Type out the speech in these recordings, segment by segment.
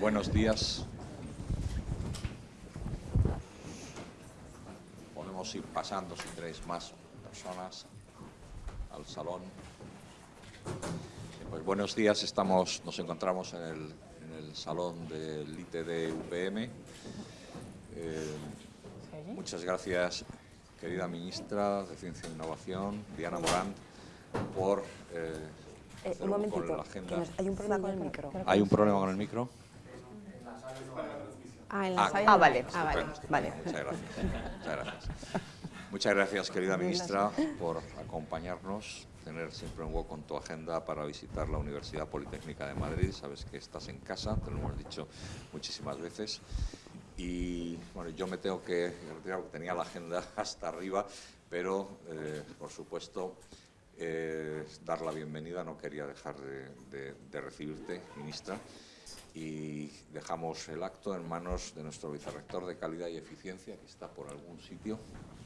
buenos días. Podemos ir pasando, si tenéis más personas, al salón. Pues buenos días, estamos, nos encontramos en el, salón del ITD UPM. Eh, muchas gracias, querida ministra de Ciencia e Innovación, Diana Morán, por... Eh, eh, un momentito, hay un problema con el micro. ¿Hay un problema con el micro? Ah, en la ah, ah vale, ah, vale, vale. Muchas gracias. Muchas gracias. Muchas gracias, querida ministra, por acompañarnos, tener siempre un hueco en tu agenda para visitar la Universidad Politécnica de Madrid. Sabes que estás en casa, te lo hemos dicho muchísimas veces. Y bueno, yo me tengo que retirar porque tenía la agenda hasta arriba, pero eh, por supuesto eh, dar la bienvenida, no quería dejar de, recibirte, ministra, y dejamos el acto en manos de nuestro vicerrector de Calidad y Eficiencia, que está por algún sitio,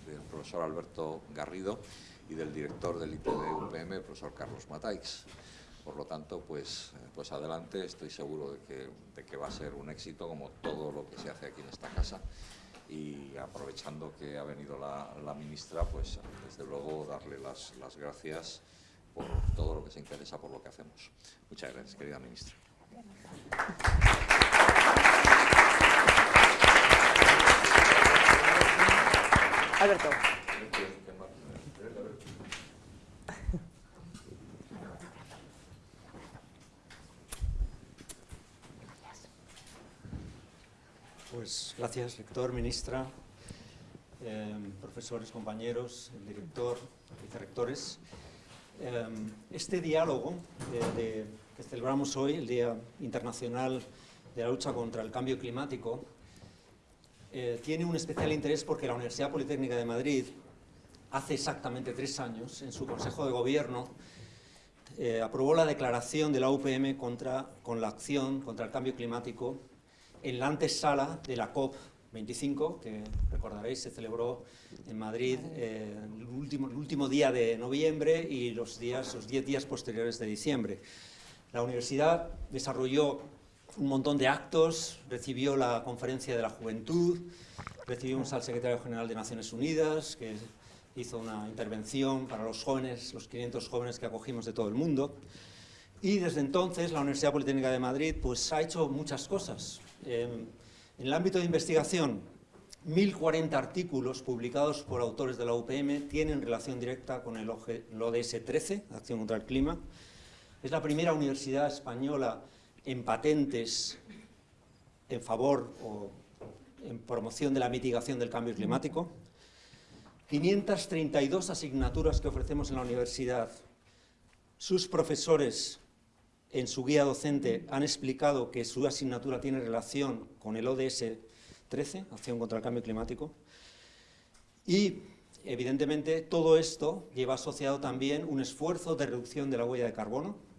del profesor Alberto Garrido, y del director del ITD UPM, el profesor Carlos Mataix. Por lo tanto, pues, pues adelante, estoy seguro de que, de que va a ser un éxito, como todo lo que se hace aquí en esta casa y aprovechando que ha venido la, ministra, pues desde luego darle las, las, gracias por todo lo que se interesa por lo que hacemos. Muchas gracias, querida ministra. Alberto. Pues gracias, rector, ministra, em, profesores, compañeros, el director, vicerrectores. Em, este diálogo que celebramos hoy, el Día Internacional de la Lucha contra el Cambio Climático, eh, tiene un especial interés porque la Universidad Politécnica de Madrid, hace exactamente tres años, en su Consejo de Gobierno, eh, aprobó la declaración de la UPM contra, con la acción contra el cambio climático en la antesala de la COP25, que recordaréis se celebró en Madrid eh, el, último, el, último, día de noviembre y los días, los 10 días posteriores de diciembre. La universidad desarrolló un montón de actos, recibió la conferencia de la juventud, recibimos al secretario general de Naciones Unidas, que hizo una intervención para los jóvenes, los 500 jóvenes que acogimos de todo el mundo. Y desde entonces la Universidad Politécnica de Madrid pues, ha hecho muchas cosas. en el ámbito de investigación, 1.040 artículos publicados por autores de la UPM tienen relación directa con el ODS 13, Acción contra el Clima. Es la primera universidad española en patentes en favor o en promoción de la mitigación del cambio climático. 532 asignaturas que ofrecemos en la universidad. Sus profesores en su guía docente han explicado que su asignatura tiene relación con el ODS 13, Acción contra el Cambio Climático, y evidentemente todo esto lleva asociado también un esfuerzo de reducción de la huella de carbono.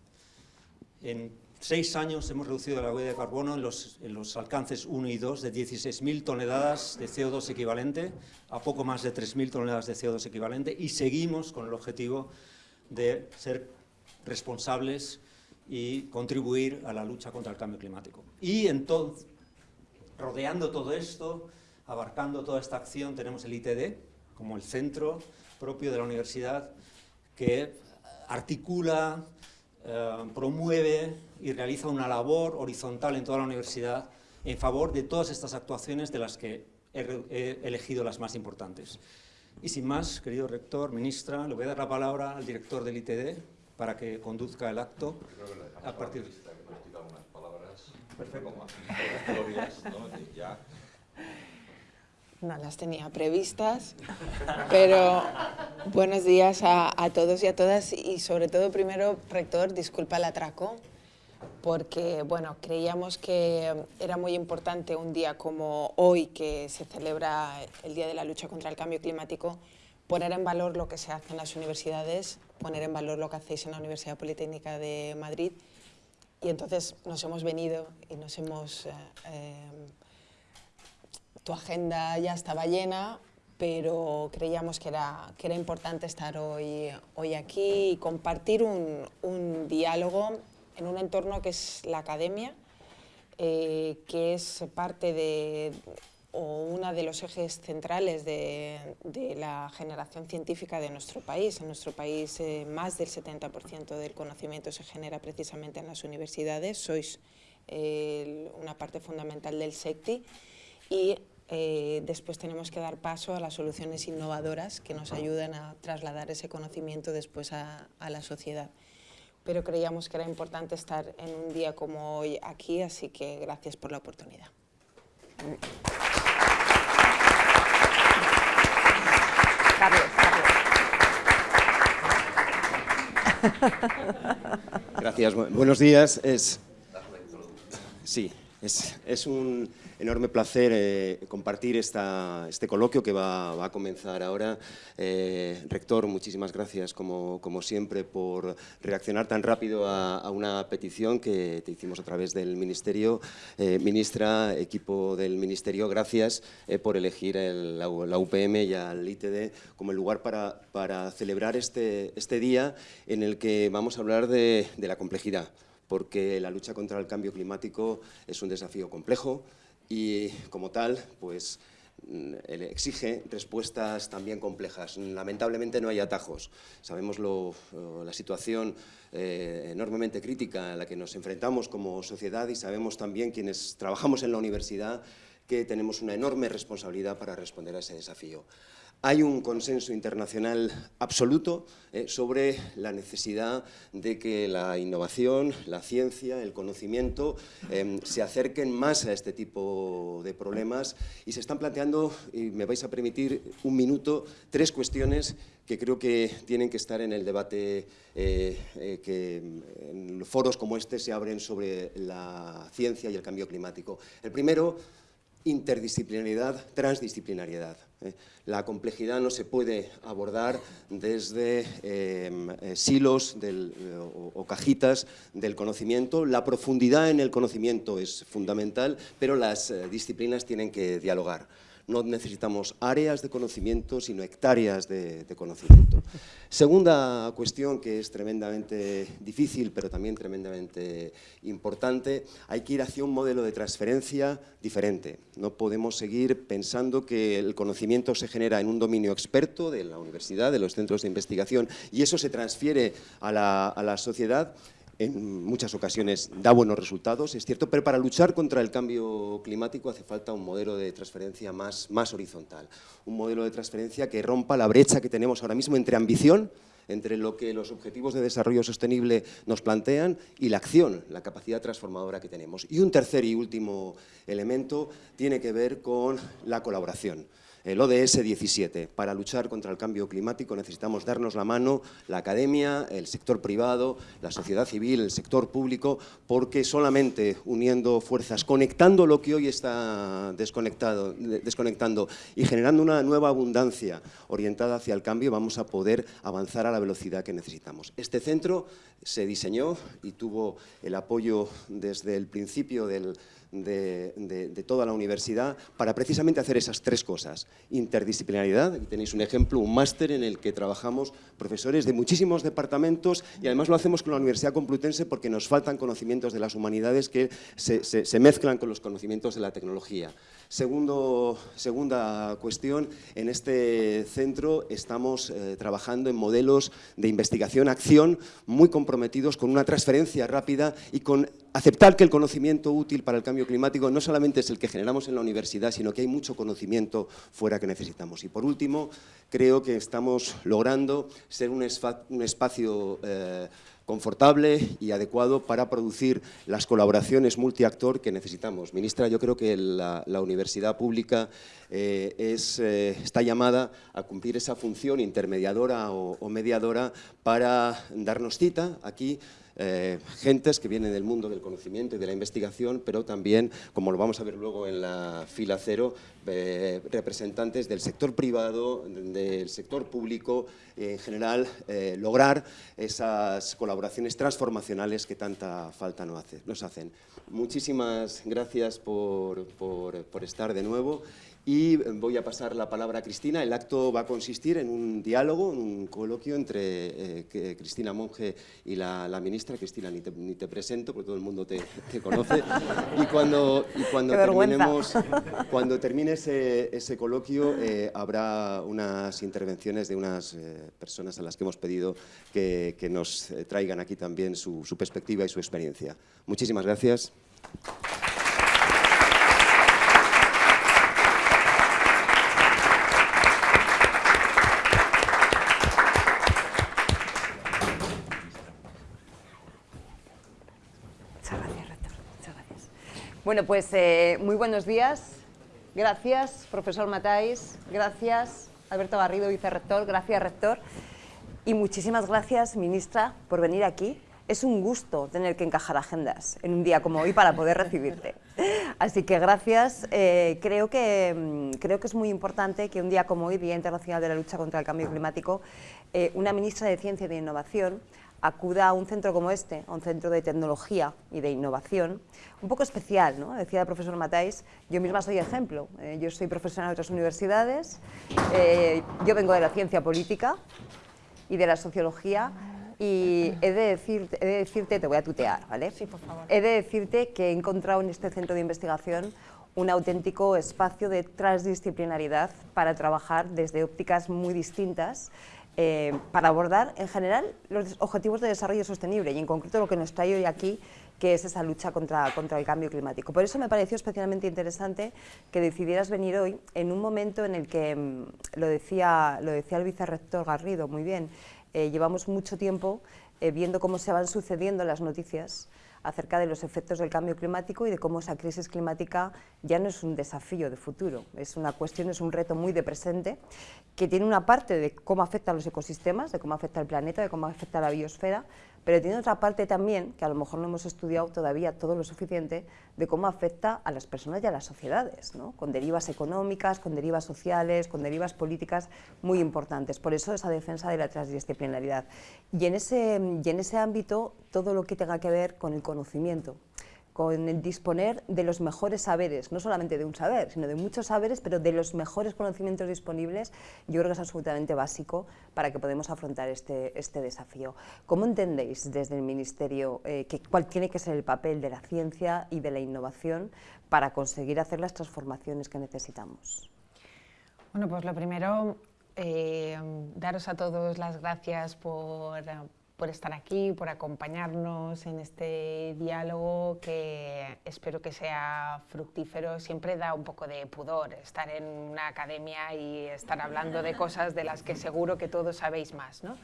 En seis años hemos reducido la huella de carbono en los, en los alcances 1 y 2 de 16.000 toneladas de CO2 equivalente a poco más de 3.000 toneladas de CO2 equivalente y seguimos con el objetivo de ser responsables y contribuir a la lucha contra el cambio climático. Y entonces, rodeando todo esto, abarcando toda esta acción, tenemos el ITD, como el centro propio de la universidad, que articula, eh, promueve y realiza una labor horizontal en toda la universidad en favor de todas estas actuaciones de las que he elegido las más importantes. Y sin más, querido rector, ministra, le voy a dar la palabra al director del ITD, para que conduzca el acto a partir de... Perfecto. No las tenía previstas, pero buenos días a, a, todos y a todas. Y sobre todo primero, rector, disculpa el atraco, porque bueno, creíamos que era muy importante un día como hoy que se celebra el Día de la Lucha contra el Cambio Climático, poner en valor lo que se hace en las universidades, poner en valor lo que hacéis en la Universidad Politécnica de Madrid. Y entonces nos hemos venido y nos hemos... Eh, eh, tu agenda ya estaba llena, pero creíamos que era, que era importante estar hoy, hoy aquí y compartir un, un diálogo en un entorno que es la academia, eh, que es parte de, o uno de los ejes centrales de, la generación científica de nuestro país. En nuestro país eh, más del 70% del conocimiento se genera precisamente en las universidades, sois una parte fundamental del SECTI y eh, después tenemos que dar paso a las soluciones innovadoras que nos ayudan a trasladar ese conocimiento después a, la sociedad. Pero creíamos que era importante estar en un día como hoy aquí, así que gracias por la oportunidad. Gracias, buenos días. Es, sí, es, un enorme placer eh, compartir esta, este coloquio que va, a comenzar ahora. Eh, rector, muchísimas gracias, como, siempre, por reaccionar tan rápido a, una petición que te hicimos a través del Ministerio. Eh, ministra, equipo del Ministerio, gracias por elegir la, UPM y al ITD como el lugar para, celebrar este, este día en el que vamos a hablar de la complejidad porque la lucha contra el cambio climático es un desafío complejo, y como tal, pues mm, exige respuestas también complejas. Lamentablemente no hay atajos. Sabemos la situación eh, enormemente crítica a la que nos enfrentamos como sociedad y sabemos también quienes trabajamos en la universidad que tenemos una enorme responsabilidad para responder a ese desafío. Hay un consenso internacional absoluto eh, sobre la necesidad de que la innovación, la ciencia, el conocimiento em, se acerquen más a este tipo de problemas y se están planteando, y me vais a permitir un minuto, tres cuestiones que creo que tienen que estar en el debate eh, eh, que en foros como este se abren sobre la ciencia y el cambio climático. El primero, interdisciplinariedad, transdisciplinariedad. ¿Eh? La complejidad no se puede abordar desde em, eh, silos eh, o, cajitas del conocimiento. La profundidad en el conocimiento es fundamental, pero las disciplinas tienen que dialogar no necesitamos áreas de conocimiento, sino hectáreas de, conocimiento. Segunda cuestión que es tremendamente difícil, pero también tremendamente importante, hay que ir hacia un modelo de transferencia diferente. No podemos seguir pensando que el conocimiento se genera en un dominio experto de la universidad, de los centros de investigación, y eso se transfiere a la, sociedad en muchas ocasiones da buenos resultados, es cierto, pero para luchar contra el cambio climático hace falta un modelo de transferencia más, más horizontal, un modelo de transferencia que rompa la brecha que tenemos ahora mismo entre ambición, entre lo que los objetivos de desarrollo sostenible nos plantean y la acción, la capacidad transformadora que tenemos. Y un tercer y último elemento tiene que ver con la colaboración el ODS 17. Para luchar contra el cambio climático necesitamos darnos la mano la academia, el sector privado, la sociedad civil, el sector público, porque solamente uniendo fuerzas, conectando lo que hoy está desconectado, desconectando y generando una nueva abundancia orientada hacia el cambio, vamos a poder avanzar a la velocidad que necesitamos. Este centro se diseñó y tuvo el apoyo desde el principio del de, toda la universidad para precisamente hacer esas tres cosas. Interdisciplinaridad, aquí tenéis un ejemplo, un máster en el que trabajamos profesores de muchísimos departamentos y además lo hacemos con la Universidad Complutense porque nos faltan conocimientos de las humanidades que se mezclan con los conocimientos de la tecnología. Segundo, segunda cuestión, en este centro estamos eh, trabajando en modelos de investigación-acción muy comprometidos con una transferencia rápida y con aceptar que el conocimiento útil para el cambio climático no solamente es el que generamos en la universidad, sino que hay mucho conocimiento fuera que necesitamos. Y por último, creo que estamos logrando ser un, espacio eh, confortable y adecuado para producir las colaboraciones multiactor que necesitamos. Ministra, yo creo que la, universidad pública eh, es, eh, está llamada a cumplir esa función intermediadora o mediadora para darnos cita aquí eh, gentes que vienen del mundo del conocimiento y de la investigación, pero también, como lo vamos a ver luego en la fila cero, eh, representantes del sector privado, del sector público, en general, eh, lograr esas colaboraciones transformacionales que tanta falta nos hacen. Muchísimas gracias por estar de nuevo y voy a pasar la palabra a Cristina. El acto va a consistir en un diálogo, en un coloquio entre eh, Cristina Monge y la, ministra. Cristina, ni te, presento porque todo el mundo te, conoce. Y cuando, cuando terminemos, cuando termine ese, coloquio eh, habrá unas intervenciones de unas eh, personas a las que hemos pedido que, nos traigan aquí también su, su perspectiva y su experiencia. Muchísimas gracias. Bueno, pues eh, muy buenos días. Gracias, profesor Matáis. Gracias, Alberto Garrido, vicerrector. Gracias, rector. Y muchísimas gracias, ministra, por venir aquí. Es un gusto tener que encajar agendas en un día como hoy para poder recibirte. Así que gracias. Eh, creo, que, mm, creo que es muy importante que un día como hoy, Día Internacional de la Lucha contra el Cambio Climático, eh, una ministra de Ciencia y de Innovación acuda a un centro como este, a un centro de tecnología y de innovación, un poco especial, ¿no? decía el profesor Matáis, yo misma soy ejemplo, eh, yo soy profesional de otras universidades, eh, yo vengo de la ciencia política y de la sociología, y he de, decirte, he de decirte, te voy a tutear, ¿vale? Sí, por favor. He de decirte que he encontrado en este centro de investigación un auténtico espacio de transdisciplinaridad para trabajar desde ópticas muy distintas eh, para abordar en general los objetivos de desarrollo sostenible y en concreto lo que nos trae hoy aquí que es esa lucha contra, contra el cambio climático. Por eso me pareció especialmente interesante que decidieras venir hoy en un momento en el que, mm, lo, decía, lo decía el vicerrector Garrido muy bien, eh, llevamos mucho tiempo eh, viendo cómo se van sucediendo las noticias acerca de los efectos del cambio climático y de cómo esa crisis climática ya no es un desafío de futuro, es una cuestión, es un reto muy de presente, que tiene una parte de cómo afecta a los ecosistemas, de cómo afecta al planeta, de cómo afecta a la biosfera, pero tiene otra parte también, que a lo mejor no hemos estudiado todavía todo lo suficiente, de cómo afecta a las personas y a las sociedades, ¿no? con derivas económicas, con derivas sociales, con derivas políticas muy importantes. Por eso esa defensa de la transdisciplinaridad. Y en ese, y en ese ámbito, todo lo que tenga que ver con el conocimiento, con el disponer de los mejores saberes, no solamente de un saber, sino de muchos saberes, pero de los mejores conocimientos disponibles, yo creo que es absolutamente básico para que podamos afrontar este, este desafío. ¿Cómo entendéis desde el Ministerio eh, que, cuál tiene que ser el papel de la ciencia y de la innovación para conseguir hacer las transformaciones que necesitamos? Bueno, pues lo primero, eh, daros a todos las gracias por por estar aquí, por acompañarnos en este diálogo que espero que sea fructífero. Siempre da un poco de pudor estar en una academia y estar hablando de cosas de las que seguro que todos sabéis más. ¿no?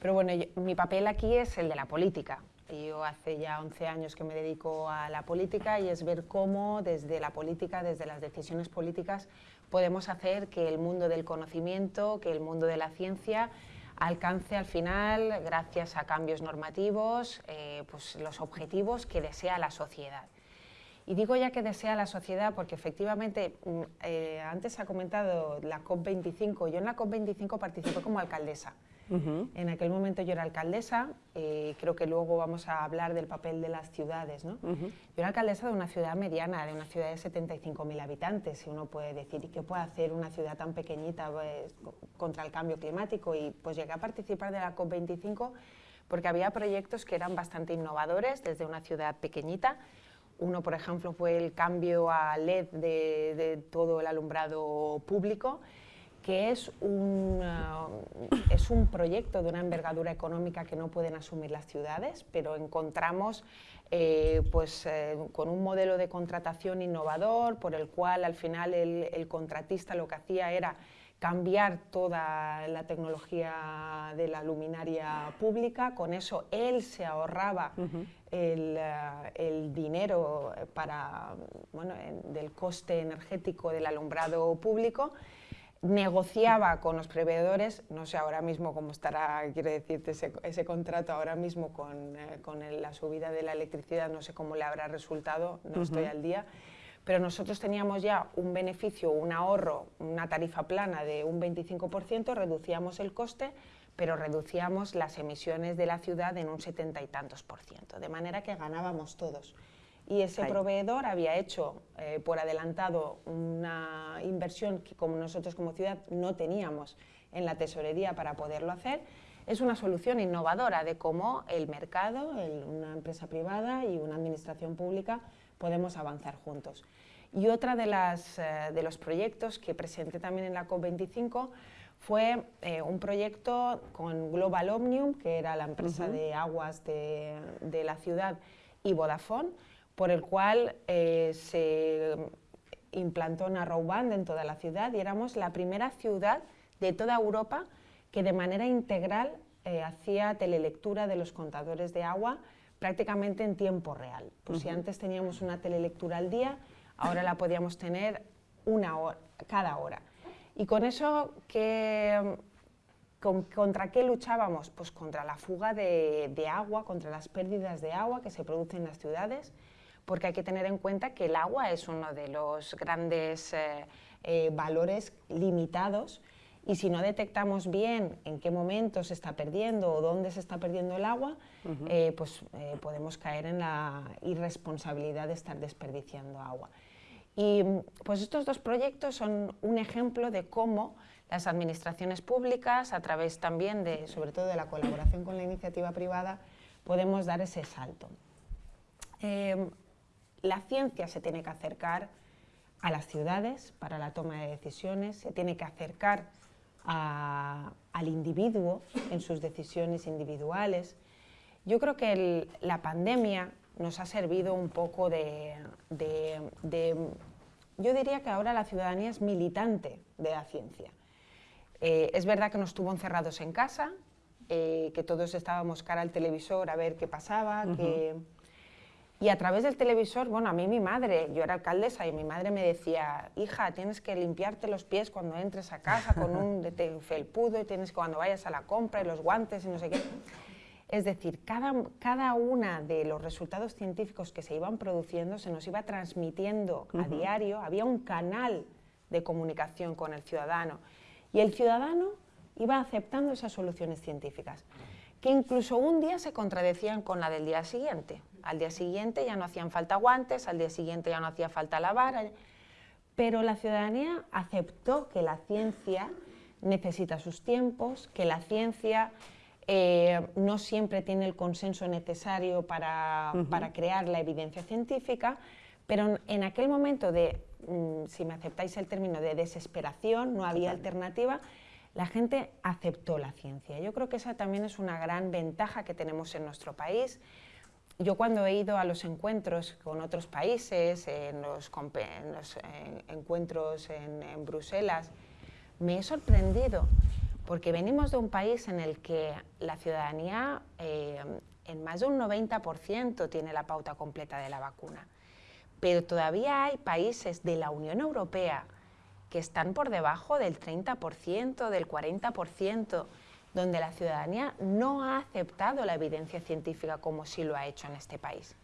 Pero bueno, mi papel aquí es el de la política. Yo hace ya 11 años que me dedico a la política y es ver cómo desde la política, desde las decisiones políticas, podemos hacer que el mundo del conocimiento, que el mundo de la ciencia alcance al final, gracias a cambios normativos, eh, pues los objetivos que desea la sociedad. Y digo ya que desea la sociedad porque efectivamente, mm, eh, antes ha comentado la COP25, yo en la COP25 participé como alcaldesa. En aquel momento yo era alcaldesa, eh, creo que luego vamos a hablar del papel de las ciudades. ¿no? Yo era alcaldesa de una ciudad mediana, de una ciudad de 75.000 habitantes, y uno puede decir, ¿y qué puede hacer una ciudad tan pequeñita pues, contra el cambio climático? Y pues llegué a participar de la COP25 porque había proyectos que eran bastante innovadores desde una ciudad pequeñita, uno, por ejemplo, fue el cambio a LED de, de todo el alumbrado público que es un, uh, es un proyecto de una envergadura económica que no pueden asumir las ciudades, pero encontramos eh, pues, eh, con un modelo de contratación innovador por el cual al final el, contratista lo que hacía era cambiar toda la tecnología de la luminaria pública, con eso él se ahorraba el, el, dinero para, bueno, del coste energético del alumbrado público negociaba con los proveedores, no sé ahora mismo cómo estará, quiero decirte, ese, contrato ahora mismo con, eh, con, la subida de la electricidad, no sé cómo le habrá resultado, no estoy al día, pero nosotros teníamos ya un beneficio, un ahorro, una tarifa plana de un 25%, reducíamos el coste, pero reducíamos las emisiones de la ciudad en un setenta y tantos por ciento, de manera que ganábamos todos y ese proveedor había hecho eh, por adelantado una inversión que como nosotros como ciudad no teníamos en la tesorería para poderlo hacer. Es una solución innovadora de cómo el mercado, una empresa privada y una administración pública podemos avanzar juntos. Y otra de, las, eh, de los proyectos que presenté también en la COP25 fue eh, un proyecto con Global Omnium, que era la empresa de aguas de, de, la ciudad, y Vodafone, por el cual eh, se implantó Narrowband en toda la ciudad y éramos la primera ciudad de toda Europa que de manera integral hacía telelectura de los contadores de agua prácticamente en tiempo real. Pues si antes teníamos una telelectura al día, ahora la podíamos tener una hora, cada hora. Y con eso, ¿contra qué luchábamos? Pues contra la fuga de, agua, contra las pérdidas de agua que se producen en las ciudades, porque hay que tener en cuenta que el agua es uno de los grandes eh, eh, valores limitados y si no detectamos bien en qué momento se está perdiendo o dónde se está perdiendo el agua, eh, pues eh, podemos caer en la irresponsabilidad de estar desperdiciando agua. Y pues estos dos proyectos son un ejemplo de cómo las administraciones públicas, a través también de, sobre todo de la colaboración con la iniciativa privada, podemos dar ese salto. Eh, la ciencia se tiene que acercar a las ciudades para la toma de decisiones, se tiene que acercar al individuo en sus decisiones individuales. Yo creo que la pandemia nos ha servido un poco de, Yo diría que ahora la ciudadanía es militante de la ciencia. Eh, es verdad que nos tuvo encerrados en casa, eh, que todos estábamos cara al televisor a ver qué pasaba, que y a través del televisor, bueno, a mí mi madre, yo era alcaldesa y mi madre me decía, hija, tienes que limpiarte los pies cuando entres a casa con un felpudo y tienes que cuando vayas a la compra y los guantes y no sé qué. Es decir, cada, cada una de los resultados científicos que se iban produciendo se nos iba transmitiendo a diario, había un canal de comunicación con el ciudadano y el ciudadano iba aceptando esas soluciones científicas, que incluso un día se contradecían con la del día siguiente. Al día siguiente ya no hacían falta guantes, al día siguiente ya no hacía falta lavar, pero la ciudadanía aceptó que la ciencia necesita sus tiempos, que la ciencia eh, no siempre tiene el consenso necesario para, crear la evidencia científica, pero en aquel momento de, mm, si me aceptáis el término, de desesperación, no había alternativa, la gente aceptó la ciencia. Yo creo que esa también es una gran ventaja que tenemos en nuestro país yo cuando he ido a los encuentros con otros países, en los, encuentros en, Bruselas, me he sorprendido porque venimos de un país en el que la ciudadanía eh, en más de un 90% tiene la pauta completa de la vacuna. Pero todavía hay países de la Unión Europea que están por debajo del 30%, del 40% donde la ciudadanía no ha aceptado la evidencia científica como sí lo ha hecho en este país.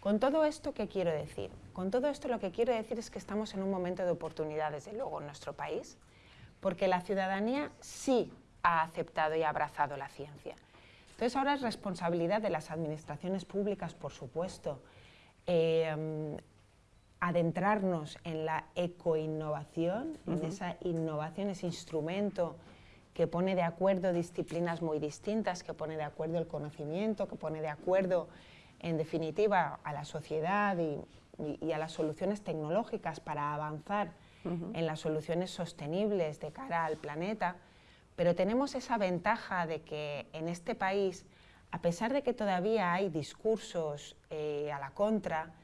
Con todo esto, ¿qué quiero decir? Con todo esto lo que quiero decir es que estamos en un momento de oportunidad, desde luego, en nuestro país, porque la ciudadanía sí ha aceptado y abrazado la ciencia. Entonces ahora es responsabilidad de las administraciones públicas, por supuesto, eh, adentrarnos en la ecoinnovación, en esa innovación, ese instrumento que pone de acuerdo disciplinas muy distintas, que pone de acuerdo el conocimiento, que pone de acuerdo, en definitiva, a la sociedad y, a las soluciones tecnológicas para avanzar en las soluciones sostenibles de cara al planeta. Pero tenemos esa ventaja de que en este país, a pesar de que todavía hay discursos eh, a la contra,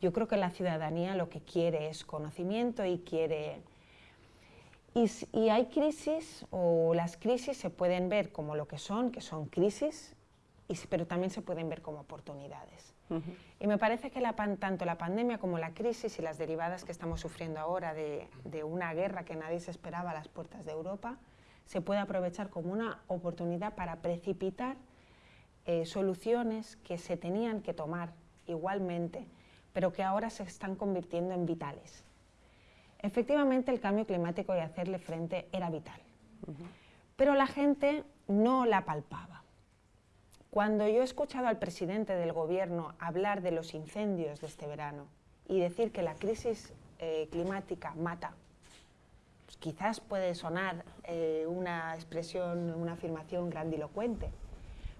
yo creo que la ciudadanía lo que quiere es conocimiento y quiere y, hay crisis, o las crisis se pueden ver como lo que son, que son crisis, y, pero también se pueden ver como oportunidades. Y me parece que la, tanto la pandemia como la crisis y las derivadas que estamos sufriendo ahora de, una guerra que nadie se esperaba a las puertas de Europa, se puede aprovechar como una oportunidad para precipitar eh, soluciones que se tenían que tomar igualmente, pero que ahora se están convirtiendo en vitales. Efectivamente, el cambio climático y hacerle frente era vital, pero la gente no la palpaba. Cuando yo he escuchado al presidente del gobierno hablar de los incendios de este verano y decir que la crisis eh, climática mata, pues quizás puede sonar eh, una expresión, una afirmación grandilocuente,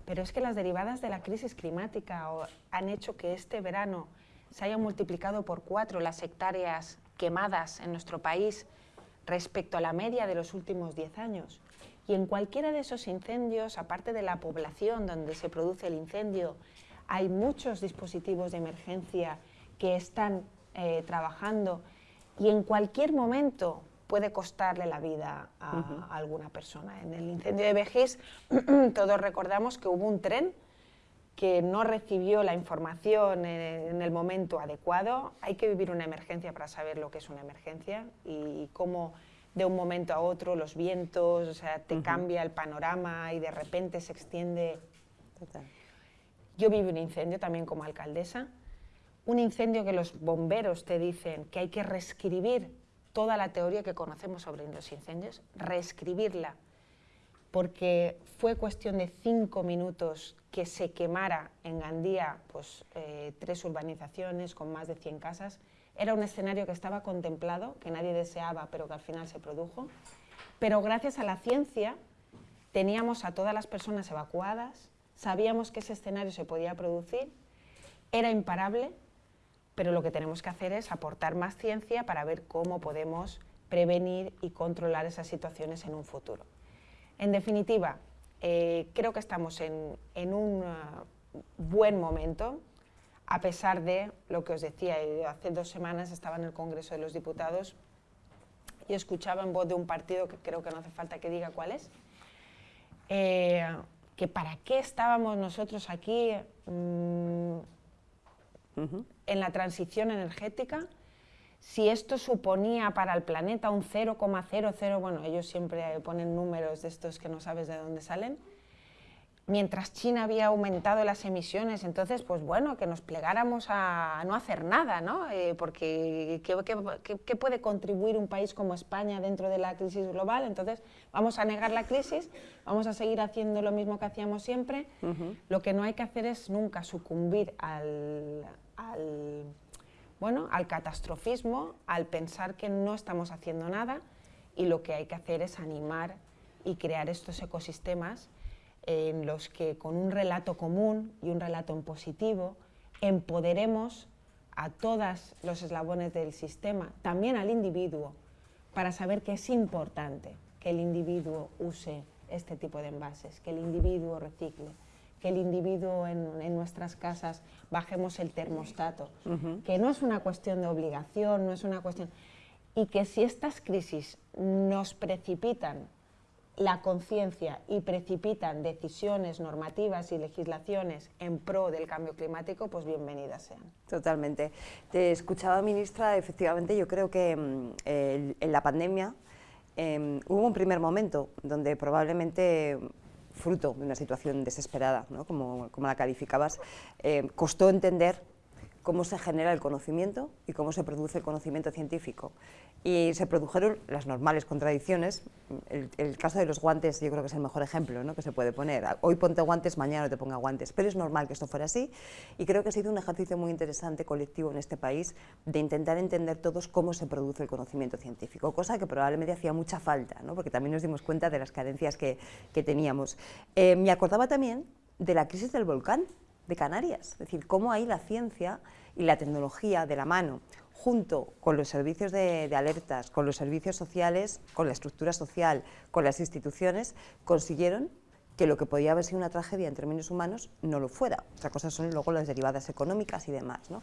pero es que las derivadas de la crisis climática han hecho que este verano se hayan multiplicado por cuatro las hectáreas quemadas en nuestro país respecto a la media de los últimos diez años. Y en cualquiera de esos incendios, aparte de la población donde se produce el incendio, hay muchos dispositivos de emergencia que están eh, trabajando y en cualquier momento puede costarle la vida a, alguna persona. En el incendio de Vejís todos recordamos que hubo un tren que no recibió la información en, el momento adecuado. Hay que vivir una emergencia para saber lo que es una emergencia y cómo de un momento a otro los vientos, o sea, te cambia el panorama y de repente se extiende. Yo viví un incendio también como alcaldesa, un incendio que los bomberos te dicen que hay que reescribir toda la teoría que conocemos sobre los incendios, reescribirla, porque fue cuestión de cinco minutos que se quemara en Gandía pues, eh, tres urbanizaciones con más de 100 casas. Era un escenario que estaba contemplado, que nadie deseaba, pero que al final se produjo. Pero gracias a la ciencia teníamos a todas las personas evacuadas, sabíamos que ese escenario se podía producir, era imparable, pero lo que tenemos que hacer es aportar más ciencia para ver cómo podemos prevenir y controlar esas situaciones en un futuro. En definitiva, eh, creo que estamos en, un uh, buen momento, a pesar de lo que os decía, hace dos semanas estaba en el Congreso de los Diputados y escuchaba en voz de un partido que creo que no hace falta que diga cuál es, eh, que para qué estábamos nosotros aquí mm, en la transición energética, si esto suponía para el planeta un 0,00, bueno, ellos siempre ponen números de estos que no sabes de dónde salen, mientras China había aumentado las emisiones, entonces, pues bueno, que nos plegáramos a no hacer nada, ¿no? Eh, porque ¿qué, puede contribuir un país como España dentro de la crisis global? Entonces, vamos a negar la crisis, vamos a seguir haciendo lo mismo que hacíamos siempre. Lo que no hay que hacer es nunca sucumbir al, al, bueno, al catastrofismo, al pensar que no estamos haciendo nada y lo que hay que hacer es animar y crear estos ecosistemas en los que con un relato común y un relato en positivo empoderemos a todos los eslabones del sistema, también al individuo, para saber que es importante que el individuo use este tipo de envases, que el individuo recicle, que el individuo en, nuestras casas bajemos el termostato, que no es una cuestión de obligación, no es una cuestión... Y que si estas crisis nos precipitan la conciencia y precipitan decisiones normativas y legislaciones en pro del cambio climático, pues bienvenidas sean. Totalmente. Te escuchaba, ministra, efectivamente yo creo que mm, en la pandemia em, hubo un primer momento donde probablemente fruto de una situación desesperada, como, como, la calificabas, eh, costó entender cómo se genera el conocimiento y cómo se produce el conocimiento científico. Y se produjeron las normales contradicciones. El, caso de los guantes yo creo que es el mejor ejemplo ¿no? que se puede poner. Hoy ponte guantes, mañana no te ponga guantes. Pero es normal que esto fuera así y creo que ha sido un ejercicio muy interesante colectivo en este país de intentar entender todos cómo se produce el conocimiento científico, cosa que probablemente hacía mucha falta, ¿no? porque también nos dimos cuenta de las carencias que, que teníamos. Eh, me acordaba también de la crisis del volcán, de Canarias, es decir, cómo ahí la ciencia y la tecnología de la mano, junto con los servicios de, de, alertas, con los servicios sociales, con la estructura social, con las instituciones, consiguieron que lo que podía haber sido una tragedia en términos humanos no lo fuera. Otra cosa son luego las derivadas económicas y demás. ¿no?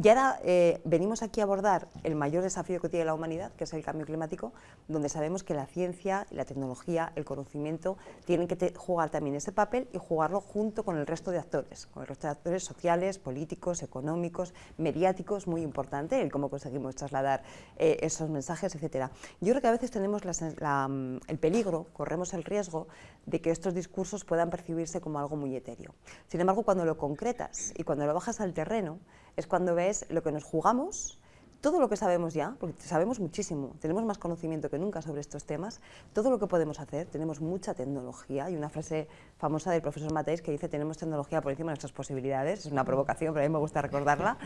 Y ahora eh, venimos aquí a abordar el mayor desafío que tiene la humanidad, que es el cambio climático, donde sabemos que la ciencia, la tecnología, el conocimiento tienen que jugar también ese papel y jugarlo junto con el resto de actores, con el resto de actores sociales, políticos, económicos, mediáticos, muy importante el cómo conseguimos trasladar eh, esos mensajes, etc. Yo creo que a veces tenemos el peligro, corremos el riesgo de que estos discursos discursos puedan percibirse como algo muy etéreo. Sin embargo, cuando lo concretas y cuando lo bajas al terreno, es cuando ves lo que nos jugamos todo lo que sabemos ya, porque sabemos muchísimo, tenemos más conocimiento que nunca sobre estos temas, todo lo que podemos hacer, tenemos mucha tecnología, y una frase famosa del profesor Mateis que dice tenemos tecnología por encima de nuestras posibilidades, es una provocación, pero a mí me gusta recordarla,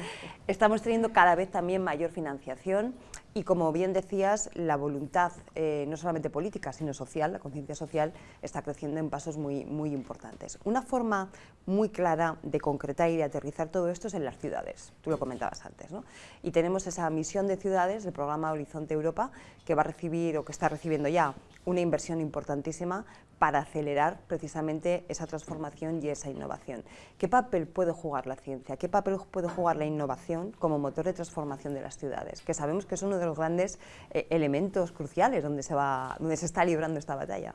estamos teniendo cada vez también mayor financiación, y como bien decías, la voluntad, eh, no solamente política, sino social, la conciencia social, está creciendo en pasos muy, muy importantes. Una forma muy clara de concretar y de aterrizar todo esto es en las ciudades, tú lo comentabas antes, ¿no? y tenemos esa misión de ciudades del programa Horizonte Europa, que va a recibir o que está recibiendo ya una inversión importantísima para acelerar precisamente esa transformación y esa innovación. ¿Qué papel puede jugar la ciencia? ¿Qué papel puede jugar la innovación como motor de transformación de las ciudades? Que sabemos que es uno de los grandes eh, elementos cruciales donde se, va, donde se está librando esta batalla.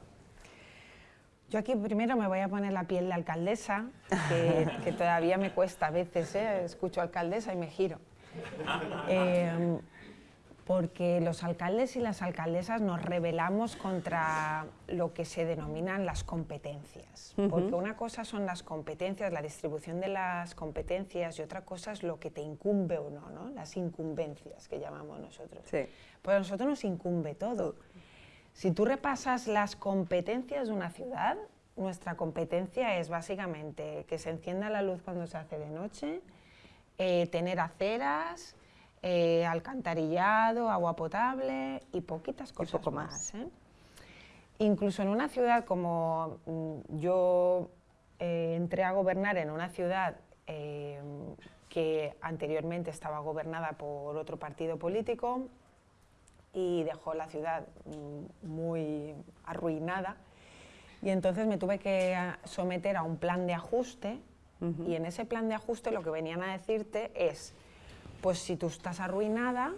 Yo aquí primero me voy a poner la piel de alcaldesa, que, todavía me cuesta a veces, ¿eh? escucho alcaldesa y me giro. Eh, porque los alcaldes y las alcaldesas nos rebelamos contra lo que se denominan las competencias. Porque una cosa son las competencias, la distribución de las competencias, y otra cosa es lo que te incumbe o no, ¿no? las incumbencias que llamamos nosotros. Sí. Pues a nosotros nos incumbe todo. Si tú repasas las competencias de una ciudad, nuestra competencia es básicamente que se encienda la luz cuando se hace de noche, eh, tener aceras, eh, alcantarillado, agua potable y poquitas cosas más. ¿eh? Incluso en una ciudad como mm, yo eh, entré a gobernar en una ciudad que anteriormente estaba gobernada por otro partido político y dejó la ciudad mm, muy arruinada y entonces me tuve que someter a un plan de ajuste y en ese plan de ajuste lo que venían a decirte es pues si tú estás arruinada,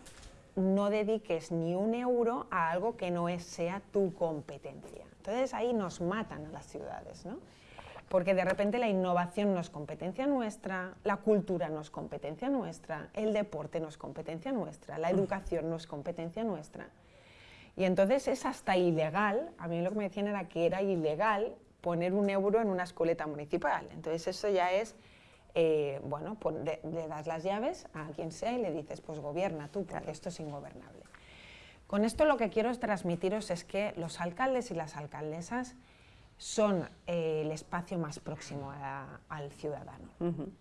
no dediques ni un euro a algo que no sea tu competencia. Entonces ahí nos matan a las ciudades, ¿no? Porque de repente la innovación no es competencia nuestra, la cultura no es competencia nuestra, el deporte no es competencia nuestra, la educación no es competencia nuestra. Y entonces es hasta ilegal, a mí lo que me decían era que era ilegal poner un euro en una escoleta municipal. Entonces eso ya es eh, bueno, pues le das las llaves a quien sea y le dices, pues gobierna tú, porque esto es ingobernable. Con esto lo que quiero transmitiros es que los alcaldes y las alcaldesas son eh, el espacio más próximo al ciudadano.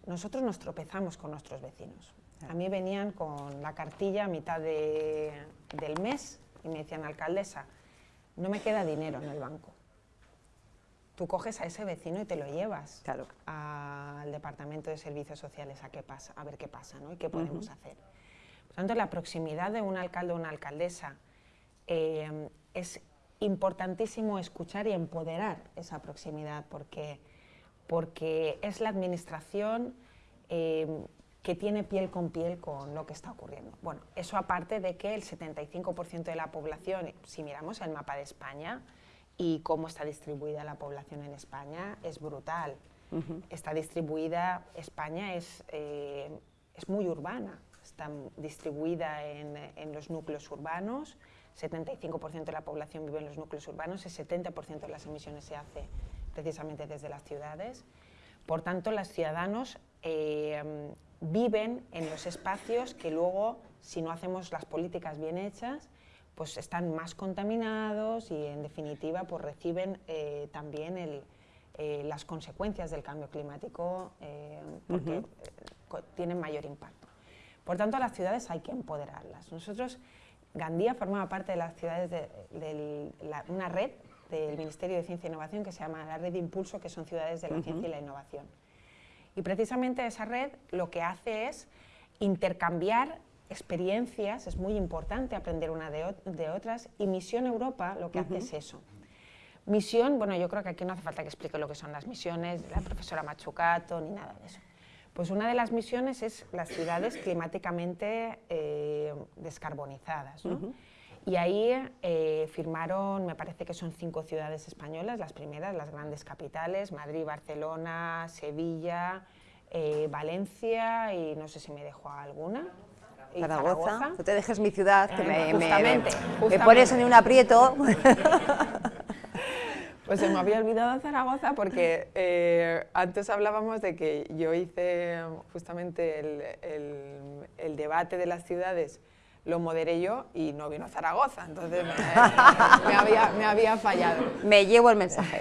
Nosotros nos tropezamos con nuestros vecinos. A mí venían con la cartilla a mitad del mes y me decían, alcaldesa, no me queda dinero en el banco tú coges a ese vecino y te lo llevas claro. al Departamento de Servicios Sociales a, qué pasa, a ver qué pasa ¿no? y qué podemos hacer. Por tanto, la proximidad de un alcalde o una alcaldesa eh, es importantísimo escuchar y empoderar esa proximidad porque, porque es la administración eh, que tiene piel con piel con lo que está ocurriendo. Bueno, eso aparte de que el 75% de la población, si miramos el mapa de España, y cómo está distribuida la población en España es brutal. Está distribuida, España es, eh, es muy urbana, está distribuida en, en los núcleos urbanos, 75% de la población vive en los núcleos urbanos, el 70% de las emisiones se hace precisamente desde las ciudades. Por tanto, los ciudadanos eh, viven en los espacios que luego, si no hacemos las políticas bien hechas, pues están más contaminados y en definitiva pues reciben eh, también eh, las consecuencias del cambio climático eh, porque tienen mayor impacto. Por tanto, a las ciudades hay que empoderarlas. Nosotros, Gandía formaba parte de las ciudades de, una red del Ministerio de Ciencia e Innovación que se llama la Red de Impulso, que son ciudades de la ciencia y la innovación. Y precisamente esa red lo que hace es intercambiar experiencias, es muy importante aprender una de, otras, y Misión Europa lo que hace es eso. Misión, bueno, yo creo que aquí no hace falta que explique lo que son las misiones, la profesora Machucato, ni nada de eso. Pues una de las misiones es las ciudades climáticamente eh, descarbonizadas. Y ahí eh, firmaron, me parece que son cinco ciudades españolas, las primeras, las grandes capitales, Madrid, Barcelona, Sevilla, eh, Valencia y no sé si me dejo alguna. Zaragoza. No te dejes mi ciudad, que me, me, pones en un aprieto. Pues se me había olvidado Zaragoza porque eh, antes hablábamos de que yo hice justamente el, el, debate de las ciudades, lo moderé yo y no vino Zaragoza, entonces me, había, me había fallado. Me llevo el mensaje.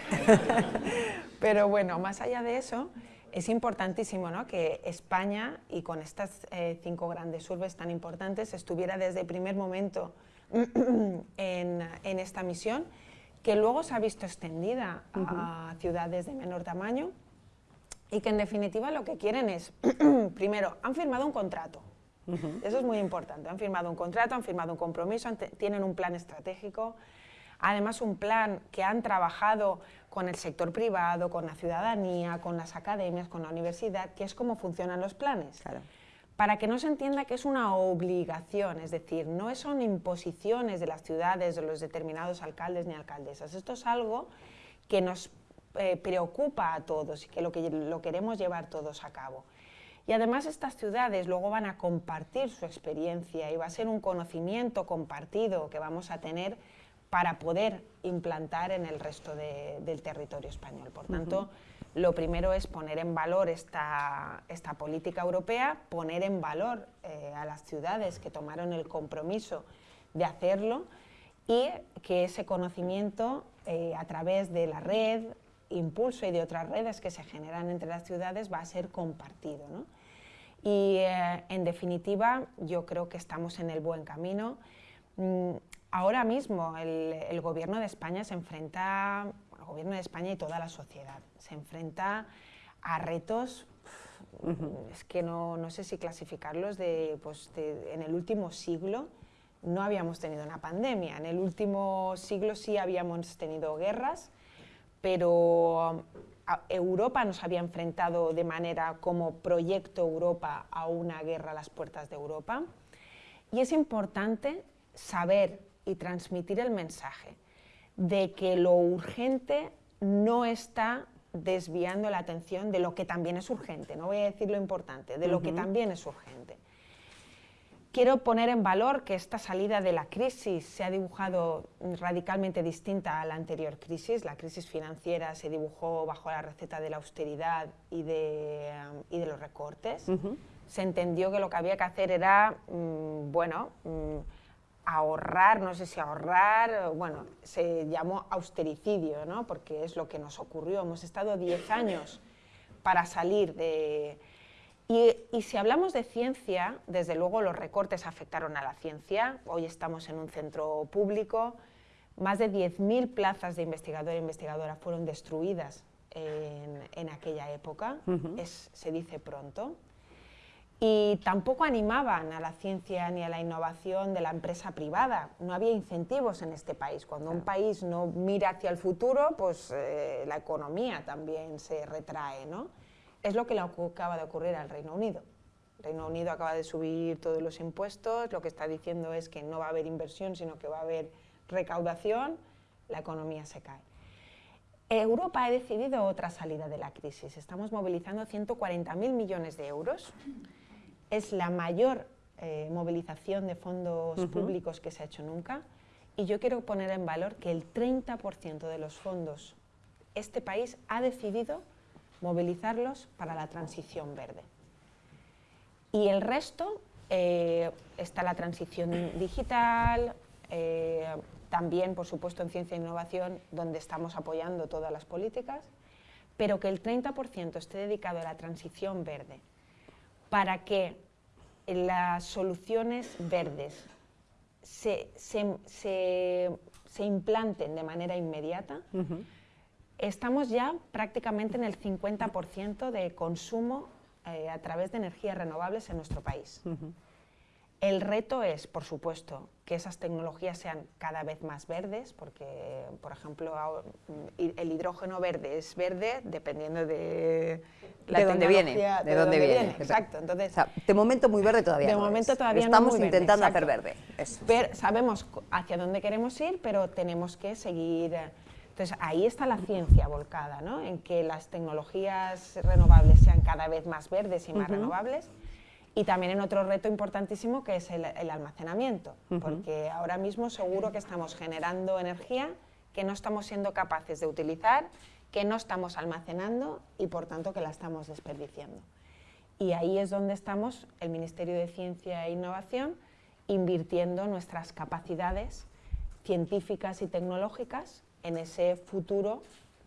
Pero bueno, más allá de eso, es importantísimo ¿no? que España, y con estas eh, cinco grandes urbes tan importantes, estuviera desde el primer momento en, en, esta misión, que luego se ha visto extendida a ciudades de menor tamaño y que en definitiva lo que quieren es, primero, han firmado un contrato, eso es muy importante, han firmado un contrato, han firmado un compromiso, tienen un plan estratégico, además un plan que han trabajado con el sector privado, con la ciudadanía, con las academias, con la universidad, que es cómo funcionan los planes. Para que no se entienda que es una obligación, es decir, no son imposiciones de las ciudades, de los determinados alcaldes ni alcaldesas. Esto es algo que nos eh, preocupa a todos y que lo, que lo queremos llevar todos a cabo. Y además estas ciudades luego van a compartir su experiencia y va a ser un conocimiento compartido que vamos a tener para poder implantar en el resto del territorio español. Por tanto, lo primero es poner en valor esta, esta política europea, poner en valor eh, a las ciudades que tomaron el compromiso de hacerlo y que ese conocimiento eh, a través de la red, Impulso y de otras redes que se generan entre las ciudades va a ser compartido. Y eh, en definitiva yo creo que estamos en el buen camino. Mm, ahora mismo el, gobierno de España se enfrenta, el gobierno de España y toda la sociedad, se enfrenta a retos, es que no, no, sé si clasificarlos, de, pues en el último siglo no habíamos tenido una pandemia, en el último siglo sí habíamos tenido guerras, pero Europa nos había enfrentado de manera como proyecto Europa a una guerra a las puertas de Europa. Y es importante saber y transmitir el mensaje de que lo urgente no está desviando la atención de lo que también es urgente, no voy a decir lo importante, de lo que también es urgente. Quiero poner en valor que esta salida de la crisis se ha dibujado radicalmente distinta a la anterior crisis. La crisis financiera se dibujó bajo la receta de la austeridad y de, y de los recortes. Se entendió que lo que había que hacer era, mm, bueno, mm, ahorrar, no sé si ahorrar, bueno, se llamó austericidio, ¿no? porque es lo que nos ocurrió. Hemos estado 10 años para salir de... Y, y, si hablamos de ciencia, desde luego los recortes afectaron a la ciencia. Hoy estamos en un centro público. Más de 10.000 plazas de investigador e investigadora fueron destruidas en, en aquella época. es, se dice pronto y tampoco animaban a la ciencia ni a la innovación de la empresa privada. No había incentivos en este país. Cuando un país no mira hacia el futuro, pues eh, la economía también se retrae. ¿no? Es lo que le acaba de ocurrir al Reino Unido. El Reino Unido acaba de subir todos los impuestos, lo que está diciendo es que no va a haber inversión, sino que va a haber recaudación, la economía se cae. Europa ha decidido otra salida de la crisis. Estamos movilizando 140.000 millones de euros es la mayor eh, movilización de fondos públicos que se ha hecho nunca. Y yo quiero poner en valor que el 30% de los fondos este país ha decidido movilizarlos para la transición verde. Y el resto eh, está la transición digital, eh, también, por supuesto, en ciencia e innovación, donde estamos apoyando todas las políticas, pero que el 30% esté dedicado a la transición verde, para que las soluciones verdes se, implanten de manera inmediata, estamos ya prácticamente en el 50% de consumo eh, a través de energías renovables en nuestro país. El reto es, por supuesto, que esas tecnologías sean cada vez más verdes, porque, por ejemplo, el hidrógeno verde es verde dependiendo de la de dónde viene, de, dónde, viene. Exacto. Entonces, de momento muy verde todavía. De momento todavía Estamos no intentando hacer verde. sabemos hacia dónde queremos ir, pero tenemos que seguir. Entonces ahí está la ciencia volcada, ¿no? En que las tecnologías renovables sean cada vez más verdes y más renovables y también en otro reto importantísimo que es el, almacenamiento, porque ahora mismo seguro que estamos generando energía que no estamos siendo capaces de utilizar, que no estamos almacenando y por tanto que la estamos desperdiciando. Y ahí es donde estamos, el Ministerio de Ciencia e Innovación, invirtiendo nuestras capacidades científicas y tecnológicas en ese futuro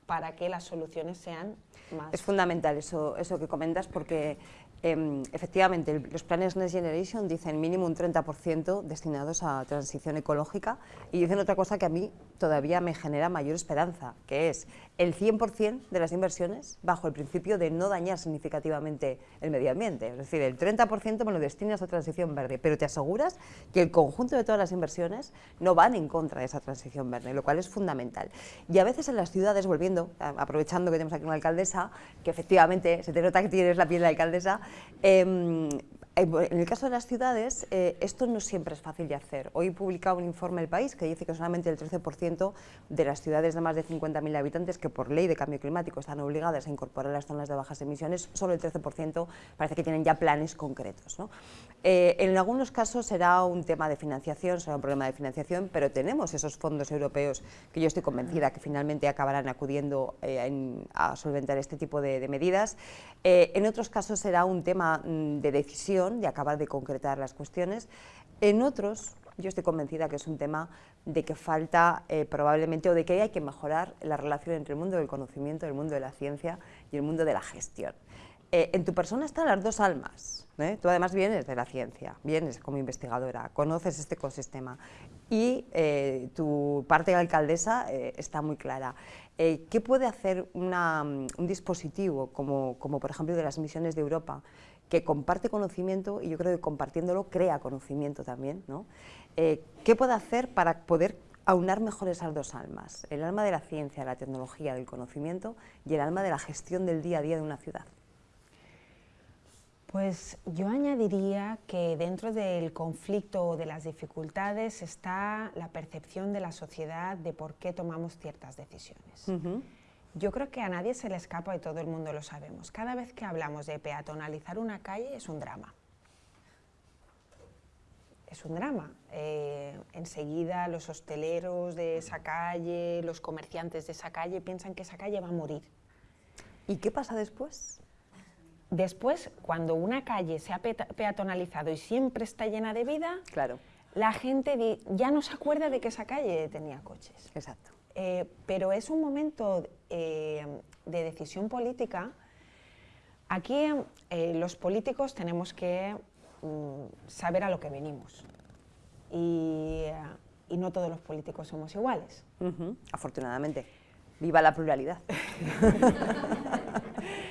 para que las soluciones sean más... Es fundamental eso, eso que comentas porque Em, efectivamente, los planes Next Generation dicen mínimo un 30% destinados a transición ecológica y dicen otra cosa que a mí todavía me genera mayor esperanza, que es el 100% de las inversiones bajo el principio de no dañar significativamente el medio ambiente. Es decir, el 30% me lo destinas a transición verde, pero te aseguras que el conjunto de todas las inversiones no van en contra de esa transición verde, lo cual es fundamental. Y a veces en las ciudades, volviendo, aprovechando que tenemos aquí una alcaldesa, que efectivamente se te nota que tienes la piel de alcaldesa, Em, en el caso de las ciudades, eh, esto no siempre es fácil de hacer. Hoy publica un informe El País que dice que solamente el 13% de las ciudades de más de 50.000 habitantes que por ley de cambio climático están obligadas a incorporar las zonas de bajas emisiones, solo el 13% parece que tienen ya planes concretos. Eh, en algunos casos será un tema de financiación, será un problema de financiación, pero tenemos esos fondos europeos que yo estoy convencida que finalmente acabarán acudiendo eh, a solventar este tipo de medidas. en otros casos será un tema mm, de decisión de acabar de concretar las cuestiones. En otros, yo estoy convencida que es un tema de que falta eh, probablemente o de que hay que mejorar la relación entre el mundo del conocimiento, el mundo de la ciencia y el mundo de la gestión. Eh, en tu persona están las dos almas. ¿eh? Tú además vienes de la ciencia, vienes como investigadora, conoces este ecosistema y tu parte de alcaldesa está muy clara. ¿Qué puede hacer un dispositivo como, por ejemplo, de las misiones de Europa que comparte conocimiento y yo creo que compartiéndolo crea conocimiento también. Eh, ¿Qué puede hacer para poder aunar mejor esas dos almas? El alma de la ciencia, la tecnología, del conocimiento y el alma de la gestión del día a día de una ciudad. Pues yo añadiría que dentro del conflicto o de las dificultades está la percepción de la sociedad de por qué tomamos ciertas decisiones. Yo creo que a nadie se le escapa y todo el mundo lo sabemos. Cada vez que hablamos de peatonalizar una calle es un drama. Es un drama. Eh, enseguida los hosteleros de esa calle, los comerciantes de esa calle piensan que esa calle va a morir. ¿Y qué pasa después? Después, cuando una calle se ha peatonalizado y siempre está llena de vida, claro. la gente ya no se acuerda de que esa calle tenía coches. Exacto. Eh, pero es un momento eh, de decisión política. Aquí eh, los políticos tenemos que mm, saber a lo que venimos y, no todos los políticos somos iguales. Afortunadamente. Viva la pluralidad.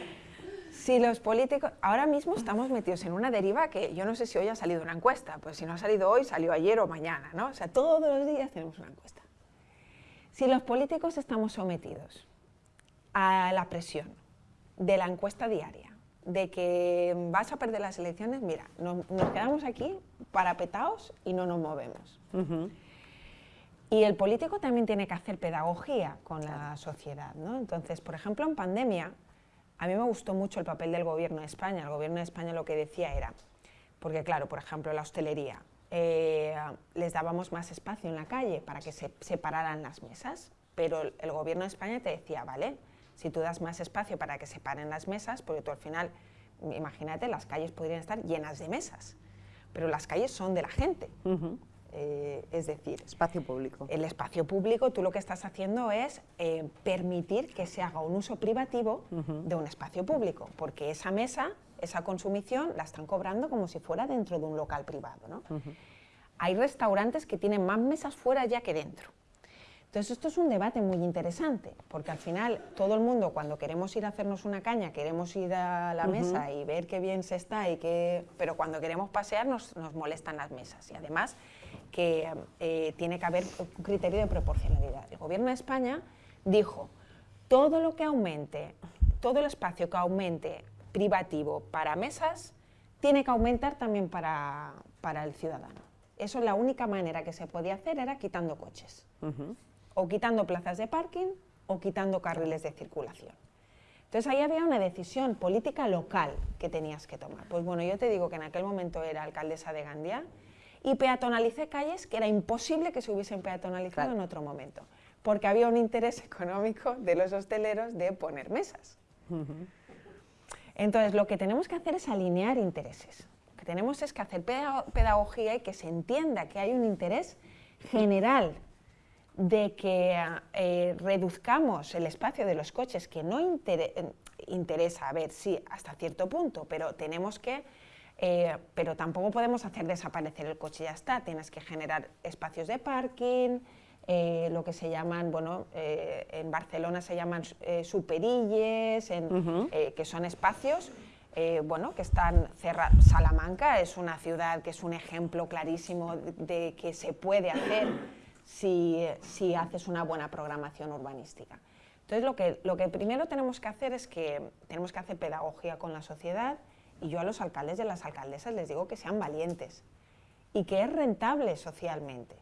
si los políticos, ahora mismo estamos metidos en una deriva que yo no sé si hoy ha salido una encuesta, pues si no ha salido hoy, salió ayer o mañana, ¿no? O sea, todos los días tenemos una encuesta. Si los políticos estamos sometidos a la presión de la encuesta diaria, de que vas a perder las elecciones, mira, nos, quedamos aquí parapetados y no nos movemos. Y el político también tiene que hacer pedagogía con la sociedad. ¿no? Entonces, por ejemplo, en pandemia, a mí me gustó mucho el papel del gobierno de España. El gobierno de España lo que decía era, porque claro, por ejemplo, la hostelería, eh, les dábamos más espacio en la calle para que se separaran las mesas, pero el gobierno de España te decía, vale, si tú das más espacio para que se paren las mesas, porque tú al final, imagínate, las calles podrían estar llenas de mesas, pero las calles son de la gente. Eh, es decir, espacio público. El espacio público, tú lo que estás haciendo es eh, permitir que se haga un uso privativo de un espacio público, porque esa mesa esa consumición la están cobrando como si fuera dentro de un local privado. ¿no? Hay restaurantes que tienen más mesas fuera ya que dentro. Entonces esto es un debate muy interesante, porque al final todo el mundo cuando queremos ir a hacernos una caña, queremos ir a la mesa y ver qué bien se está, y qué, pero cuando queremos pasear nos, molestan las mesas. Y además que eh, tiene que haber un criterio de proporcionalidad. El Gobierno de España dijo, todo lo que aumente, todo el espacio que aumente privativo para mesas tiene que aumentar también para, el ciudadano. Eso es la única manera que se podía hacer, era quitando coches. O quitando plazas de parking o quitando carriles de circulación. Entonces ahí había una decisión política local que tenías que tomar. Pues bueno, yo te digo que en aquel momento era alcaldesa de Gandía y peatonalicé calles que era imposible que se hubiesen peatonalizado en otro momento. porque había un interés económico de los hosteleros de poner mesas. Entonces, lo que tenemos que hacer es alinear intereses. Lo que tenemos es que hacer pedagogía y que se entienda que hay un interés general de que eh, reduzcamos el espacio de los coches, que no interesa, a ver, sí, hasta cierto punto, pero tenemos que, eh, pero tampoco podemos hacer desaparecer el coche y ya está, tienes que generar espacios de parking, eh, lo que se llaman, bueno, en Barcelona se llaman superilles, que son espacios bueno, que están cerrados. Salamanca es una ciudad que es un ejemplo clarísimo de que se puede hacer si, haces una buena programación urbanística. Entonces, lo que, lo que primero tenemos que hacer es que tenemos que hacer pedagogía con la sociedad y yo a los alcaldes y a las alcaldesas les digo que sean valientes y que es rentable socialmente.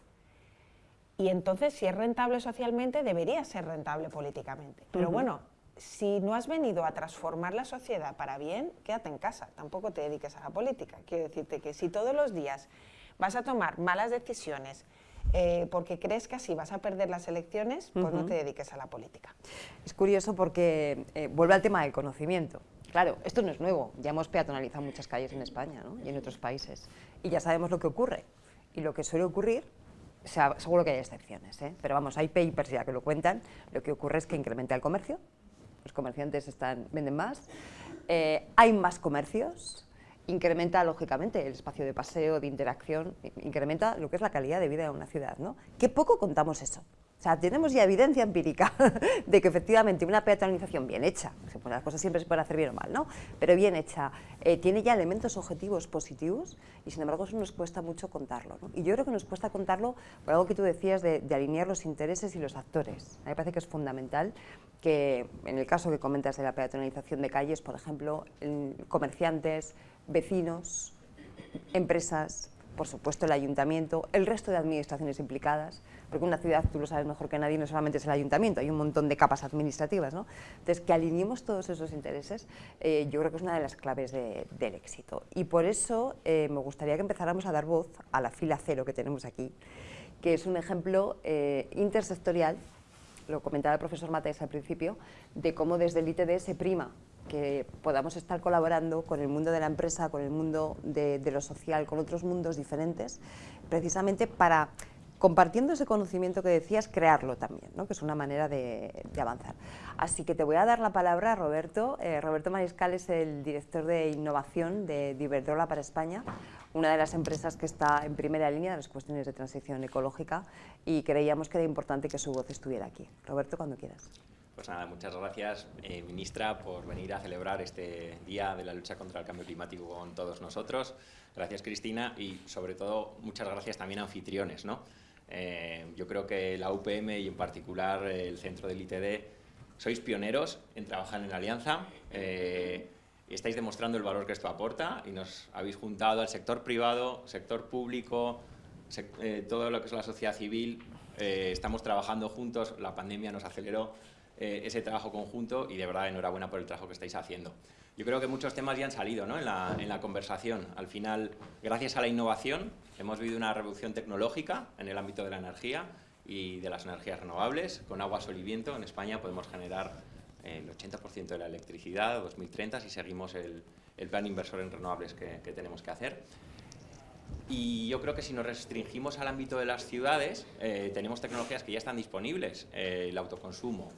Y entonces, si es rentable socialmente, debería ser rentable políticamente. Pero bueno, si no has venido a transformar la sociedad para bien, quédate en casa, tampoco te dediques a la política. Quiero decirte que si todos los días vas a tomar malas decisiones, eh, porque crees que así vas a perder las elecciones, pues no te dediques a la política. Es curioso porque eh, vuelve al tema del conocimiento. Claro, esto no es nuevo, ya hemos peatonalizado muchas calles en España y en otros países, y ya sabemos lo que ocurre. Y lo que suele ocurrir, seguro que hay excepciones, ¿eh? pero vamos, hay papers ya que lo cuentan, lo que ocurre es que incrementa el comercio, los comerciantes están, venden más, hay más comercios, incrementa lógicamente el espacio de paseo, de interacción, incrementa lo que es la calidad de vida de una ciudad. ¿no? Qué poco contamos eso. O sea, tenemos ya evidencia empírica de que efectivamente una peatonalización bien hecha, pues las cosas siempre se pueden hacer bien o mal, ¿no? pero bien hecha, eh, tiene ya elementos objetivos positivos y sin embargo eso nos cuesta mucho contarlo. Y yo creo que nos cuesta contarlo por algo que tú decías de, de alinear los intereses y los actores. A mí me parece que es fundamental que en el caso que comentas de la peatonalización de calles, por ejemplo, comerciantes, vecinos, empresas, por supuesto el ayuntamiento, el resto de administraciones implicadas, porque una ciudad, tú lo sabes mejor que nadie, no solamente es el ayuntamiento, hay un montón de capas administrativas, ¿no? Entonces, que alineemos todos esos intereses, eh, yo creo que es una de las claves del éxito. Y por eso eh, me gustaría que empezáramos a dar voz a la fila cero que tenemos aquí, que es un ejemplo eh, intersectorial, lo comentaba el profesor Matéis al principio, de cómo desde el ITD se prima que podamos estar colaborando con el mundo de la empresa, con el mundo de lo social, con otros mundos diferentes, precisamente para compartiendo ese conocimiento que decías, crearlo también, ¿no? que es una manera de, avanzar. Así que te voy a dar la palabra a Roberto. Eh, Roberto Mariscal es el director de innovación de Iberdrola para España, una de las empresas que está en primera línea de las cuestiones de transición ecológica y creíamos que era importante que su voz estuviera aquí. Roberto, cuando quieras. Pues nada, muchas gracias, eh, ministra, por venir a celebrar este Día de la Lucha contra el Cambio Climático con todos nosotros. Gracias, Cristina, y sobre todo muchas gracias también a anfitriones, ¿no? Eh, yo creo que la UPM y en particular el centro del ITD sois pioneros en trabajar en alianza eh, estáis demostrando el valor que esto aporta y nos habéis juntado al sector privado, sector público, eh, todo lo que es la sociedad civil. estamos trabajando juntos, la pandemia nos aceleró ese trabajo conjunto y de verdad enhorabuena por el trabajo que estáis haciendo. Yo creo que muchos temas ya han salido la, en, la, conversación. Al final, gracias a la innovación, hemos vivido una revolución tecnológica en el ámbito de la energía y de las energías renovables. Con agua, sol y viento en España podemos generar el 80% de la electricidad a 2030 si seguimos el, el plan inversor en renovables que, que, tenemos que hacer. Y yo creo que si nos restringimos al ámbito de las ciudades, eh, tenemos tecnologías que ya están disponibles. Eh, el autoconsumo,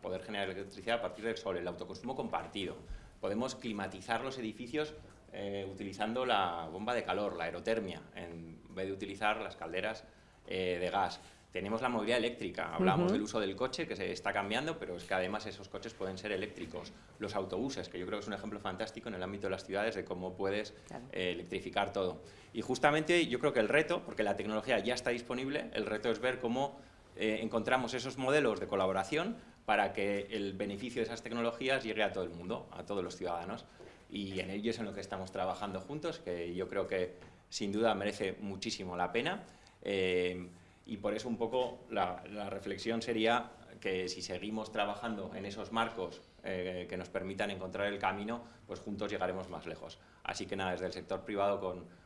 poder generar electricidad a partir del sol, el autoconsumo compartido. Podemos climatizar los edificios eh, utilizando la bomba de calor, la aerotermia, en vez de utilizar las calderas eh, de gas. Tenemos la movilidad eléctrica, hablamos del uso del coche, que se está cambiando, pero es que además esos coches pueden ser eléctricos. Los autobuses, que yo creo que es un ejemplo fantástico en el ámbito de las ciudades de cómo puedes eh, electrificar todo. Y justamente yo creo que el reto, porque la tecnología ya está disponible, el reto es ver cómo encontramos esos modelos de colaboración para que el beneficio de esas tecnologías llegue a todo el mundo, a todos los ciudadanos. Y en ello es en lo que estamos trabajando juntos, que yo creo que sin duda merece muchísimo la pena. Eh, y por eso un poco la, reflexión sería que si seguimos trabajando en esos marcos eh, que nos permitan encontrar el camino, pues juntos llegaremos más lejos. Así que nada, desde el sector privado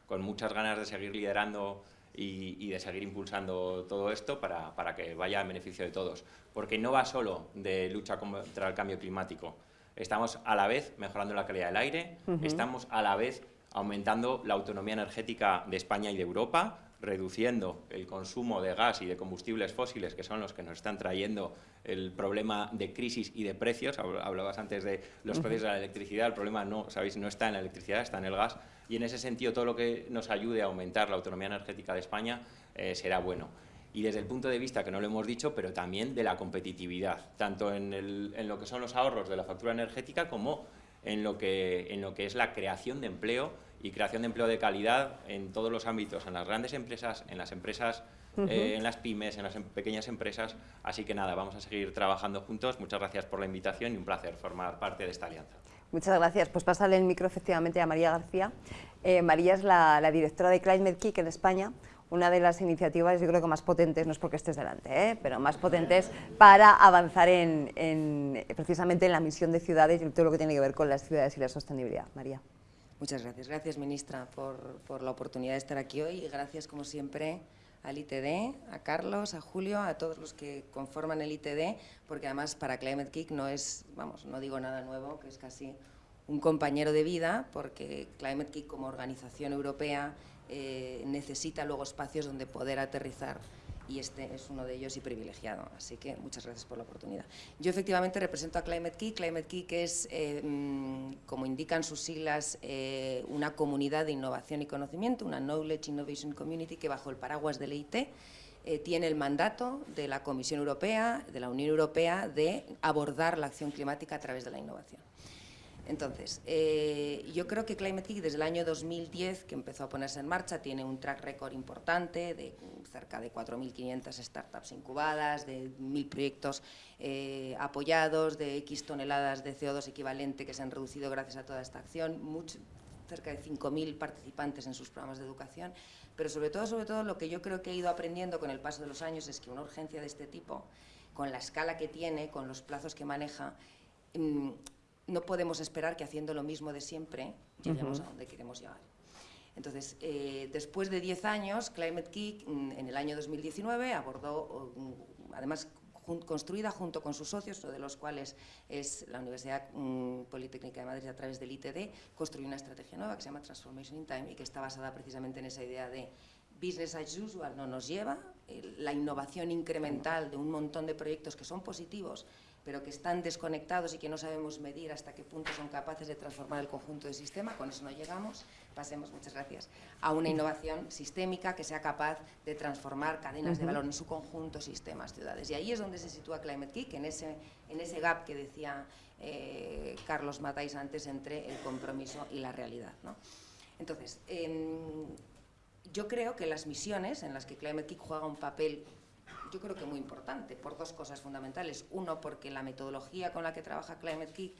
con muchas ganas de seguir liderando y, de seguir impulsando todo esto para, para, que vaya en beneficio de todos. Porque no va solo de lucha contra el cambio climático. Estamos a la vez mejorando la calidad del aire, estamos a la vez aumentando la autonomía energética de España y de Europa, reduciendo el consumo de gas y de combustibles fósiles, que son los que nos están trayendo el problema de crisis y de precios. Hablabas antes de los precios de la electricidad, el problema no, sabéis, no está en la electricidad, está en el gas, y en ese sentido todo lo que nos ayude a aumentar la autonomía energética de España eh, será bueno. Y desde el punto de vista, que no lo hemos dicho, pero también de la competitividad, tanto en, en lo que son los ahorros de la factura energética como en lo que, en lo que es la creación de empleo y creación de empleo de calidad en todos los ámbitos, en las grandes empresas, en las empresas, eh, en las pymes, en las em, pequeñas empresas. Así que nada, vamos a seguir trabajando juntos. Muchas gracias por la invitación y un placer formar parte de esta alianza. Muchas gracias. Pues pasarle el micro efectivamente a María García. Eh, María es la, directora de Climate Kick en España, una de las iniciativas, yo creo que más potentes, no es porque estés delante, ¿eh? pero más potentes para avanzar en, precisamente en la misión de ciudades y todo lo que tiene que ver con las ciudades y la sostenibilidad. María. Muchas gracias. Gracias, ministra, por, la oportunidad de estar aquí hoy y gracias, como siempre, al ITD, a Carlos, a Julio, a todos los que conforman el ITD, porque además para Climate Kick no es, vamos, no digo nada nuevo, que es casi un compañero de vida, porque Climate Kick como organización europea eh, necesita luego espacios donde poder aterrizar y este es uno de ellos y privilegiado. Así que muchas gracias por la oportunidad. Yo efectivamente represento a Climate Key. Climate Key que es, eh, mm, como indican sus siglas, eh, una comunidad de innovación y conocimiento, una Knowledge Innovation Community que bajo el paraguas del EIT eh, tiene el mandato de la Comisión Europea, de la Unión Europea, de abordar la acción climática a través de la innovación. Entonces, yo creo que Climate Kick desde el año 2010, que empezó a ponerse en marcha, tiene un track record importante de cerca de 4.500 startups incubadas, de 1.000 proyectos eh, apoyados, de X toneladas de CO2 equivalente que se han reducido gracias a toda esta acción, cerca de 5.000 participantes en sus programas de educación, pero sobre todo, sobre todo, lo que yo creo que he ido aprendiendo con el paso de los años es que una urgencia de este tipo, con la escala que tiene, con los plazos que maneja, mm, no podemos esperar que haciendo lo mismo de siempre lleguemos a donde queremos llegar. Entonces, eh, después de 10 años, Climate Kick mm, en el año 2019 abordó, mm, además construida junto con sus socios, uno de los cuales es la Universidad mm, Politécnica de Madrid a través del ITD, construyó una estrategia nueva que se llama Transformation in Time y que está basada precisamente en esa idea de business as usual no nos lleva, la innovación incremental de un montón de proyectos que son positivos, pero que están desconectados y que no sabemos medir hasta qué punto son capaces de transformar el conjunto del sistema, con eso no llegamos, pasemos, muchas gracias, a una innovación sistémica que sea capaz de transformar cadenas de valor en su conjunto, sistemas, ciudades. Y ahí es donde se sitúa Climate Kick, en ese, en ese gap que decía eh, Carlos Matáis antes entre el compromiso y la realidad. Entonces, em, yo creo que las misiones en las que Climate Kick juega un papel yo creo que muy importante, por dos cosas fundamentales. Uno, porque la metodología con la que trabaja Climate Kick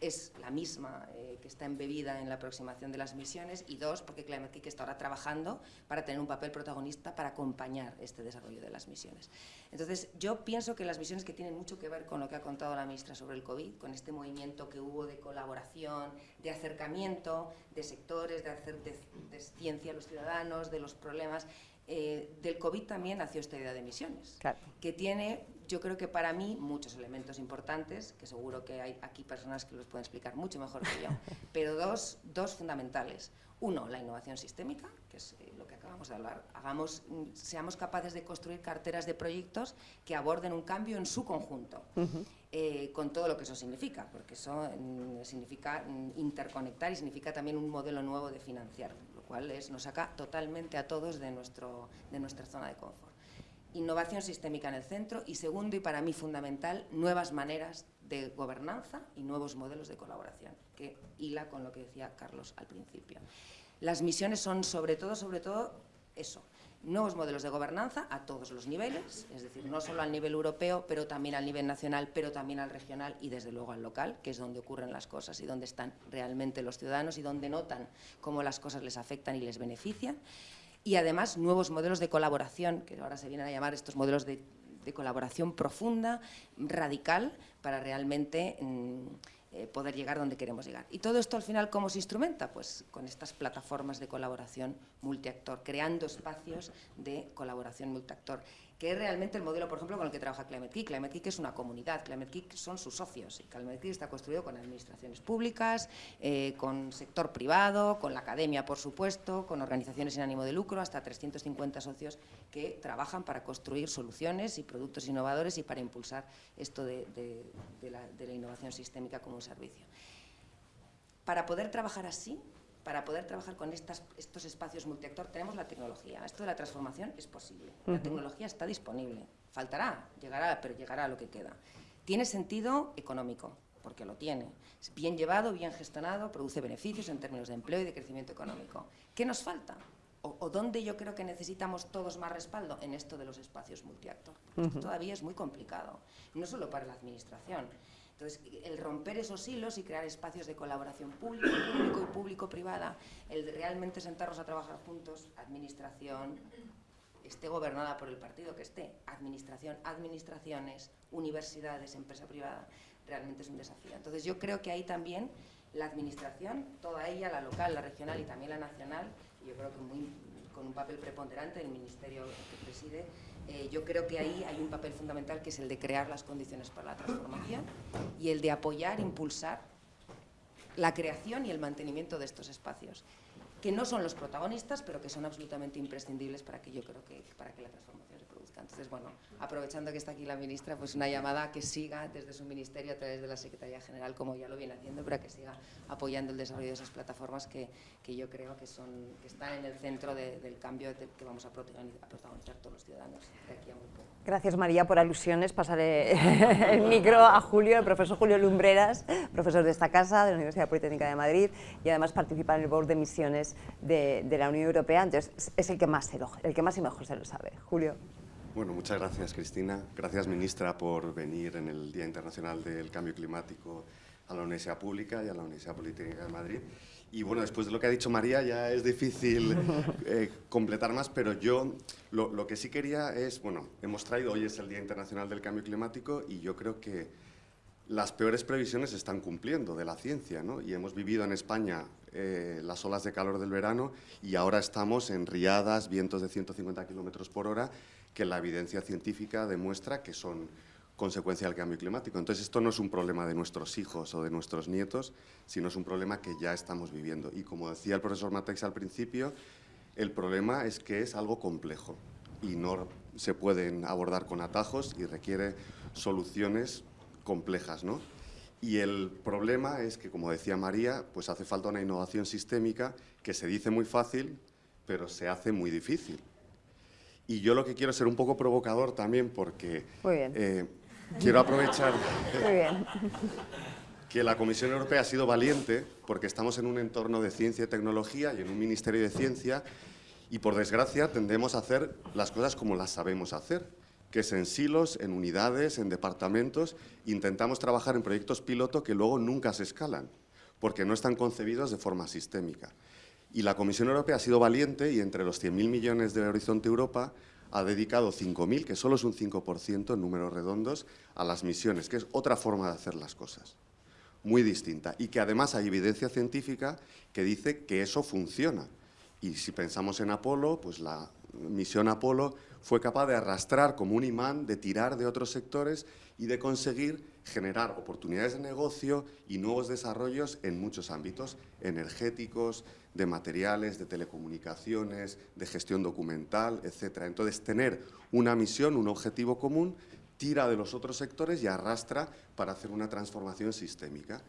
es la misma eh, que está embebida en la aproximación de las misiones y dos, porque Climate Kick está ahora trabajando para tener un papel protagonista para acompañar este desarrollo de las misiones. Entonces, yo pienso que las misiones que tienen mucho que ver con lo que ha contado la ministra sobre el COVID, con este movimiento que hubo de colaboración, de acercamiento de sectores, de hacer de, de ciencia a los ciudadanos, de los problemas, eh, del COVID también nació esta idea de misiones, que tiene, yo creo que para mí, muchos elementos importantes, que seguro que hay aquí personas que los pueden explicar mucho mejor que yo, pero dos, dos fundamentales. Uno, la innovación sistémica, que es eh, lo que acabamos de hablar. Hagamos, mm, seamos capaces de construir carteras de proyectos que aborden un cambio en su conjunto, eh, con todo lo que eso significa, porque eso mm, significa mm, interconectar y significa también un modelo nuevo de financiar cual es, nos saca totalmente a todos de, nuestro, de nuestra zona de confort. Innovación sistémica en el centro y segundo y para mí fundamental, nuevas maneras de gobernanza y nuevos modelos de colaboración, que hila con lo que decía Carlos al principio. Las misiones son sobre todo, sobre todo eso, nuevos modelos de gobernanza a todos los niveles, es decir, no solo al nivel europeo, pero también al nivel nacional, pero también al regional y desde luego al local, que es donde ocurren las cosas y donde están realmente los ciudadanos y donde notan cómo las cosas les afectan y les benefician. Y además nuevos modelos de colaboración, que ahora se vienen a llamar estos modelos de, colaboración profunda, radical, para realmente mm, eh, poder llegar donde queremos llegar. Y todo esto al final, ¿cómo se instrumenta? Pues con estas plataformas de colaboración multiactor, creando espacios de colaboración multiactor que es realmente el modelo, por ejemplo, con el que trabaja Climate Kick. Climate Kick es una comunidad, Climate Kick son sus socios, Climate Kick está construido con administraciones públicas, eh, con sector privado, con la academia, por supuesto, con organizaciones sin ánimo de lucro, hasta 350 socios que trabajan para construir soluciones y productos innovadores y para impulsar esto de la innovación sistémica como un servicio. Para poder trabajar así, para poder trabajar con estos espacios multiactor tenemos la tecnología. Esto de la transformación es posible. La tecnología está disponible. Faltará, llegará, pero llegará a lo que queda. Tiene sentido económico, porque lo tiene. Es bien llevado, bien gestionado, produce beneficios en términos de empleo y de crecimiento económico. ¿Qué nos falta? O, dónde yo creo que necesitamos todos más respaldo en esto de los espacios multiactor. Esto todavía es muy complicado, no solo para la Administración, entonces, el romper esos hilos y crear espacios de colaboración público, público y público-privada, el realmente sentarnos a trabajar juntos, administración, esté gobernada por el partido que esté, administración, administraciones, universidades, empresa privada, realmente es un desafío. Entonces, yo creo que ahí también la administración, toda ella, la local, la regional y también la nacional, yo creo que con un papel preponderante del ministerio que preside, eh, yo creo que ahí hay un papel fundamental que es el de crear las condiciones para la transformación y el de apoyar, impulsar la creación y el mantenimiento de estos espacios, que no son los protagonistas, pero que son absolutamente imprescindibles para que yo creo que, para que la transformación Entonces, bueno, aprovechando que está aquí la ministra, pues una llamada a que siga desde su ministerio a través de la Secretaría General, como ya lo viene haciendo, para que siga apoyando el desarrollo de esas plataformas que, que yo creo que, son, que están en el centro del cambio que vamos a protagonizar, todos los ciudadanos de aquí a muy poco. Gracias María por alusiones. Pasaré el micro a Julio, el profesor Julio Lumbreras, profesor de esta casa, de la Universidad Politécnica de Madrid y además participa en el Board de Misiones de, de la Unión Europea, entonces es el que más, se lo, el que más y mejor se lo sabe. Julio. Bueno, muchas gracias Cristina. Gracias ministra por venir en el Día Internacional del Cambio Climático a la Universidad Pública y a la Universidad Politécnica de Madrid. Y bueno, después de lo que ha dicho María ya es difícil eh, completar más, pero yo lo, lo, que sí quería es, bueno, hemos traído, hoy es el Día Internacional del Cambio Climático y yo creo que las peores previsiones se están cumpliendo de la ciencia, ¿no? Y hemos vivido en España eh, las olas de calor del verano y ahora estamos en riadas, vientos de 150 kilómetros por hora que la evidencia científica demuestra que son consecuencia del cambio climático. Entonces, esto no es un problema de nuestros hijos o de nuestros nietos, sino es un problema que ya estamos viviendo. Y como decía el profesor Matex al principio, el problema es que es algo complejo y no se pueden abordar con atajos y requiere soluciones complejas. ¿no? Y el problema es que, como decía María, pues hace falta una innovación sistémica que se dice muy fácil, pero se hace muy difícil. Y yo lo que quiero es ser un poco provocador también porque eh, quiero aprovechar que la Comisión Europea ha sido valiente porque estamos en un entorno de ciencia y tecnología y en un Ministerio de Ciencia y por desgracia tendemos a hacer las cosas como las sabemos hacer, que es en silos, en unidades, en departamentos, intentamos trabajar en proyectos piloto que luego nunca se escalan porque no están concebidos de forma sistémica. Y la Comisión Europea ha sido valiente y entre los 100.000 millones de Horizonte Europa ha dedicado 5.000, que solo es un 5% en números redondos, a las misiones, que es otra forma de hacer las cosas, muy distinta. Y que además hay evidencia científica que dice que eso funciona. Y si pensamos en Apolo, pues la misión Apolo fue capaz de arrastrar como un imán, de tirar de otros sectores y de conseguir generar oportunidades de negocio y nuevos desarrollos en muchos ámbitos, energéticos, de materiales, de telecomunicaciones, de gestión documental, etc. Entonces, tener una misión, un objetivo común, tira de los otros sectores y arrastra para hacer una transformación sistémica.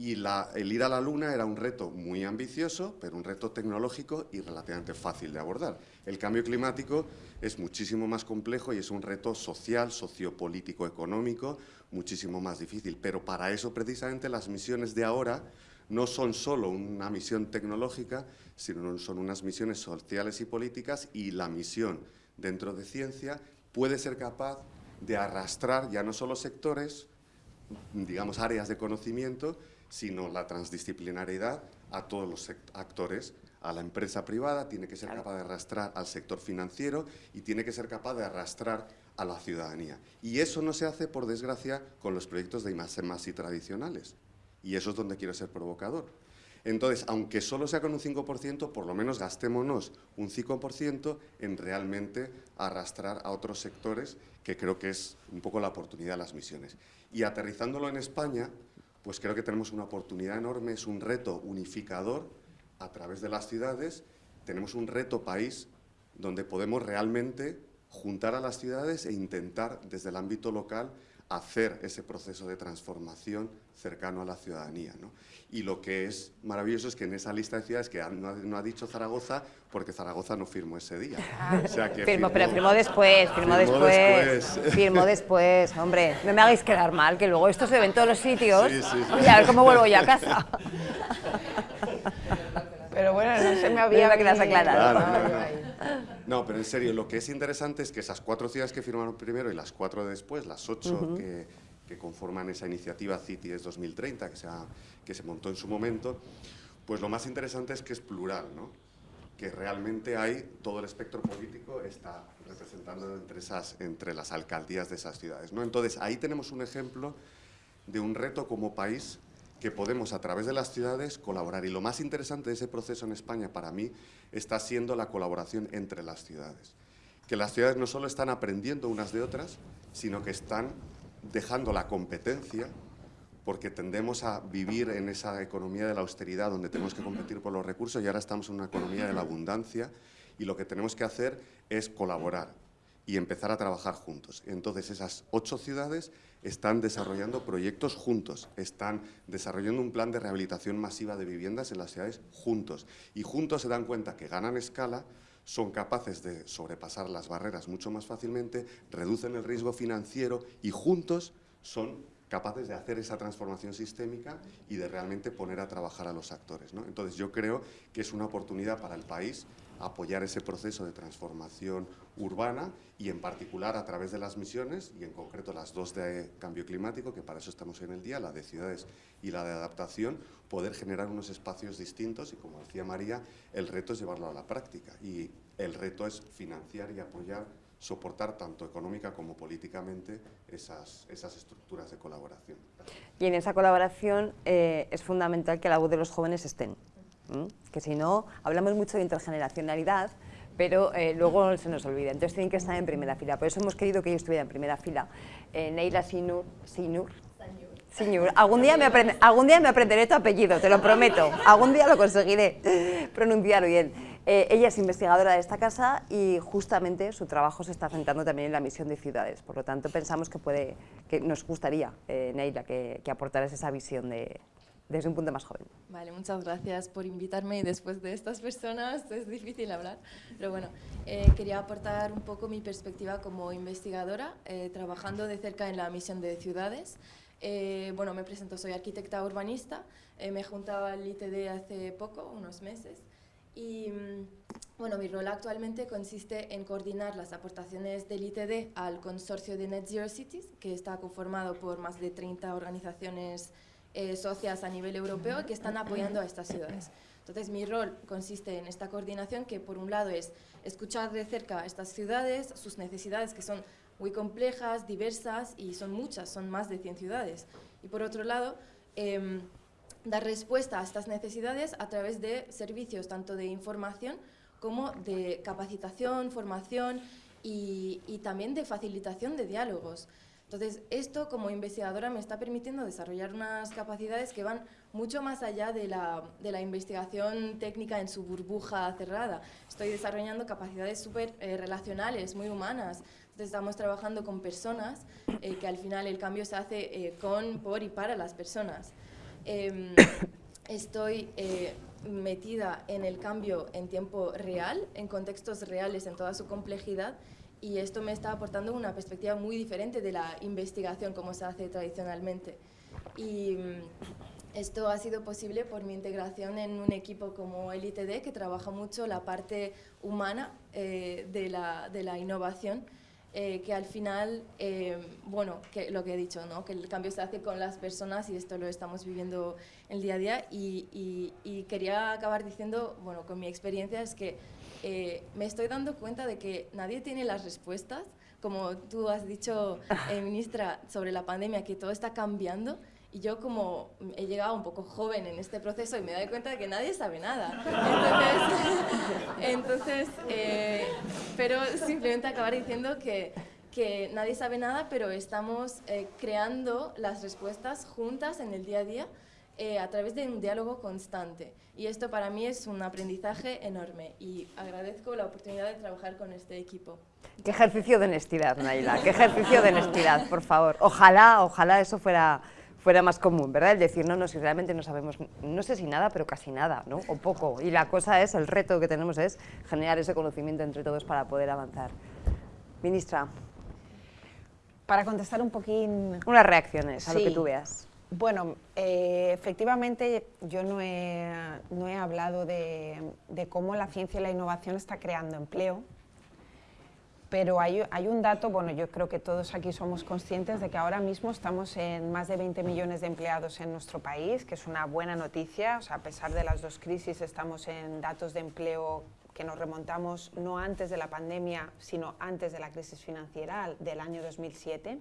Y el ir a la Luna era un reto muy ambicioso, pero un reto tecnológico y relativamente fácil de abordar. El cambio climático es muchísimo más complejo y es un reto social, sociopolítico, económico, muchísimo más difícil. Pero para eso, precisamente, las misiones de ahora no son solo una misión tecnológica, sino son unas misiones sociales y políticas y la misión dentro de ciencia puede ser capaz de arrastrar ya no solo sectores, digamos áreas de conocimiento, sino la transdisciplinariedad a todos los actores, a la empresa privada, tiene que ser capaz de arrastrar al sector financiero y tiene que ser capaz de arrastrar a la ciudadanía. Y eso no se hace, por desgracia, con los proyectos de I+, y tradicionales Y eso es donde quiero ser provocador. Entonces, aunque solo sea con un 5%, por lo menos gastémonos un 5% en realmente arrastrar a otros sectores, que creo que es un poco la oportunidad de las misiones. Y aterrizándolo en España, pues creo que tenemos una oportunidad enorme, es un reto unificador a través de las ciudades, tenemos un reto país donde podemos realmente juntar a las ciudades e intentar desde el ámbito local hacer ese proceso de transformación cercano a la ciudadanía. ¿no? Y lo que es maravilloso es que en esa lista de ciudades que no ha, dicho Zaragoza, porque Zaragoza no firmó ese día. O sea que firmó, pero firmó después, firmó, después, firmó después, hombre, no me hagáis quedar mal, que luego esto se ve en todos los sitios y a ver cómo vuelvo yo a casa. Pero bueno, no se me había quedado aclarado. no, pero en serio, lo que es interesante es que esas cuatro ciudades que firmaron primero y las cuatro después, las ocho que, que, conforman esa iniciativa CITIES 2030 que se, que se montó en su momento, pues lo más interesante es que es plural, ¿no? que realmente hay, todo el espectro político está representando entre, esas, entre las alcaldías de esas ciudades. ¿no? Entonces, ahí tenemos un ejemplo de un reto como país que podemos a través de las ciudades colaborar. Y lo más interesante de ese proceso en España para mí está siendo la colaboración entre las ciudades. Que las ciudades no solo están aprendiendo unas de otras, sino que están dejando la competencia porque tendemos a vivir en esa economía de la austeridad donde tenemos que competir por los recursos y ahora estamos en una economía de la abundancia y lo que tenemos que hacer es colaborar y empezar a trabajar juntos. Entonces esas ocho ciudades están desarrollando proyectos juntos, están desarrollando un plan de rehabilitación masiva de viviendas en las ciudades juntos y juntos se dan cuenta que ganan escala, son capaces de sobrepasar las barreras mucho más fácilmente, reducen el riesgo financiero y juntos son capaces de hacer esa transformación sistémica y de realmente poner a trabajar a los actores. ¿no? Entonces yo creo que es una oportunidad para el país apoyar ese proceso de transformación urbana y en particular a través de las misiones y en concreto las dos de cambio climático, que para eso estamos en el día, la de ciudades y la de adaptación, poder generar unos espacios distintos y como decía María, el reto es llevarlo a la práctica y el reto es financiar y apoyar soportar tanto económica como políticamente esas, esas estructuras de colaboración. Y en esa colaboración eh, es fundamental que la voz de los jóvenes estén, que si no, hablamos mucho de intergeneracionalidad, pero eh, luego se nos olvida, entonces tienen que estar en primera fila, por eso hemos querido que ellos estuvieran en primera fila. Eh, Neila Sinur, Sinur, Sinur. Algún día, me algún día me aprenderé tu apellido, te lo prometo, algún día lo conseguiré pronunciar bien. Eh, ella es investigadora de esta casa y justamente su trabajo se está centrando también en la misión de ciudades. Por lo tanto, pensamos que, puede, que nos gustaría, eh, Neila, que, que aportaras esa visión de, desde un punto más joven. Vale, muchas gracias por invitarme y después de estas personas es difícil hablar, pero bueno, eh, quería aportar un poco mi perspectiva como investigadora, eh, trabajando de cerca en la misión de ciudades. bueno, me presento, soy arquitecta urbanista, me he juntado al ITD hace poco, unos meses, y mm, bueno, mi rol actualmente consiste en coordinar las aportaciones del ITD al consorcio de Net Zero Cities, que está conformado por más de 30 organizaciones eh, socias a nivel europeo que están apoyando a estas ciudades. Entonces, mi rol consiste en esta coordinación, que por un lado es escuchar de cerca estas ciudades, sus necesidades que son muy complejas, diversas y son muchas, son más de 100 ciudades. Y por otro lado, eh, dar respuesta a estas necesidades a través de servicios tanto de información como de capacitación, formación y, también de facilitación de diálogos. Entonces, esto como investigadora me está permitiendo desarrollar unas capacidades que van mucho más allá de la, de la investigación técnica en su burbuja cerrada. Estoy desarrollando capacidades súper eh, relacionales, muy humanas. Entonces, estamos trabajando con personas, eh, que al final el cambio se hace eh, con, por y para las personas. Em, estoy eh, metida en el cambio en tiempo real, en contextos reales, en toda su complejidad, y esto me está aportando una perspectiva muy diferente de la investigación como se hace tradicionalmente. Y mm, esto ha sido posible por mi integración en un equipo como el ITD, que trabaja mucho la parte humana eh, de, la, de la innovación, eh, que al final, eh, bueno, que lo que he dicho, ¿no? que el cambio se hace con las personas y esto lo estamos viviendo el día a día y, y, quería acabar diciendo, bueno, con mi experiencia es que eh, me estoy dando cuenta de que nadie tiene las respuestas, como tú has dicho, ministra, sobre la pandemia, que todo está cambiando. Y yo como he llegado un poco joven en este proceso y me doy cuenta de que nadie sabe nada. Entonces, eh, pero simplemente acabar diciendo que, que, nadie sabe nada, pero estamos eh, creando las respuestas juntas en el día a día eh, a través de un diálogo constante. Y esto para mí es un aprendizaje enorme y agradezco la oportunidad de trabajar con este equipo. Qué ejercicio de honestidad, Naila, qué ejercicio de honestidad, por favor. Ojalá, ojalá eso fuera fuera más común, ¿verdad? El decir, no, no, si realmente no sabemos, no sé si nada, pero casi nada, ¿no? O poco. Y la cosa es, el reto que tenemos es generar ese conocimiento entre todos para poder avanzar. Ministra. Para contestar un poquín... Unas reacciones a lo que tú veas. Bueno, eh, efectivamente yo no he, no he hablado de, cómo la ciencia y la innovación está creando empleo, pero hay, un dato, bueno, yo creo que todos aquí somos conscientes de que ahora mismo estamos en más de 20 millones de empleados en nuestro país, que es una buena noticia, a pesar de las dos crisis estamos en datos de empleo que nos remontamos no antes de la pandemia, sino antes de la crisis financiera del año 2007.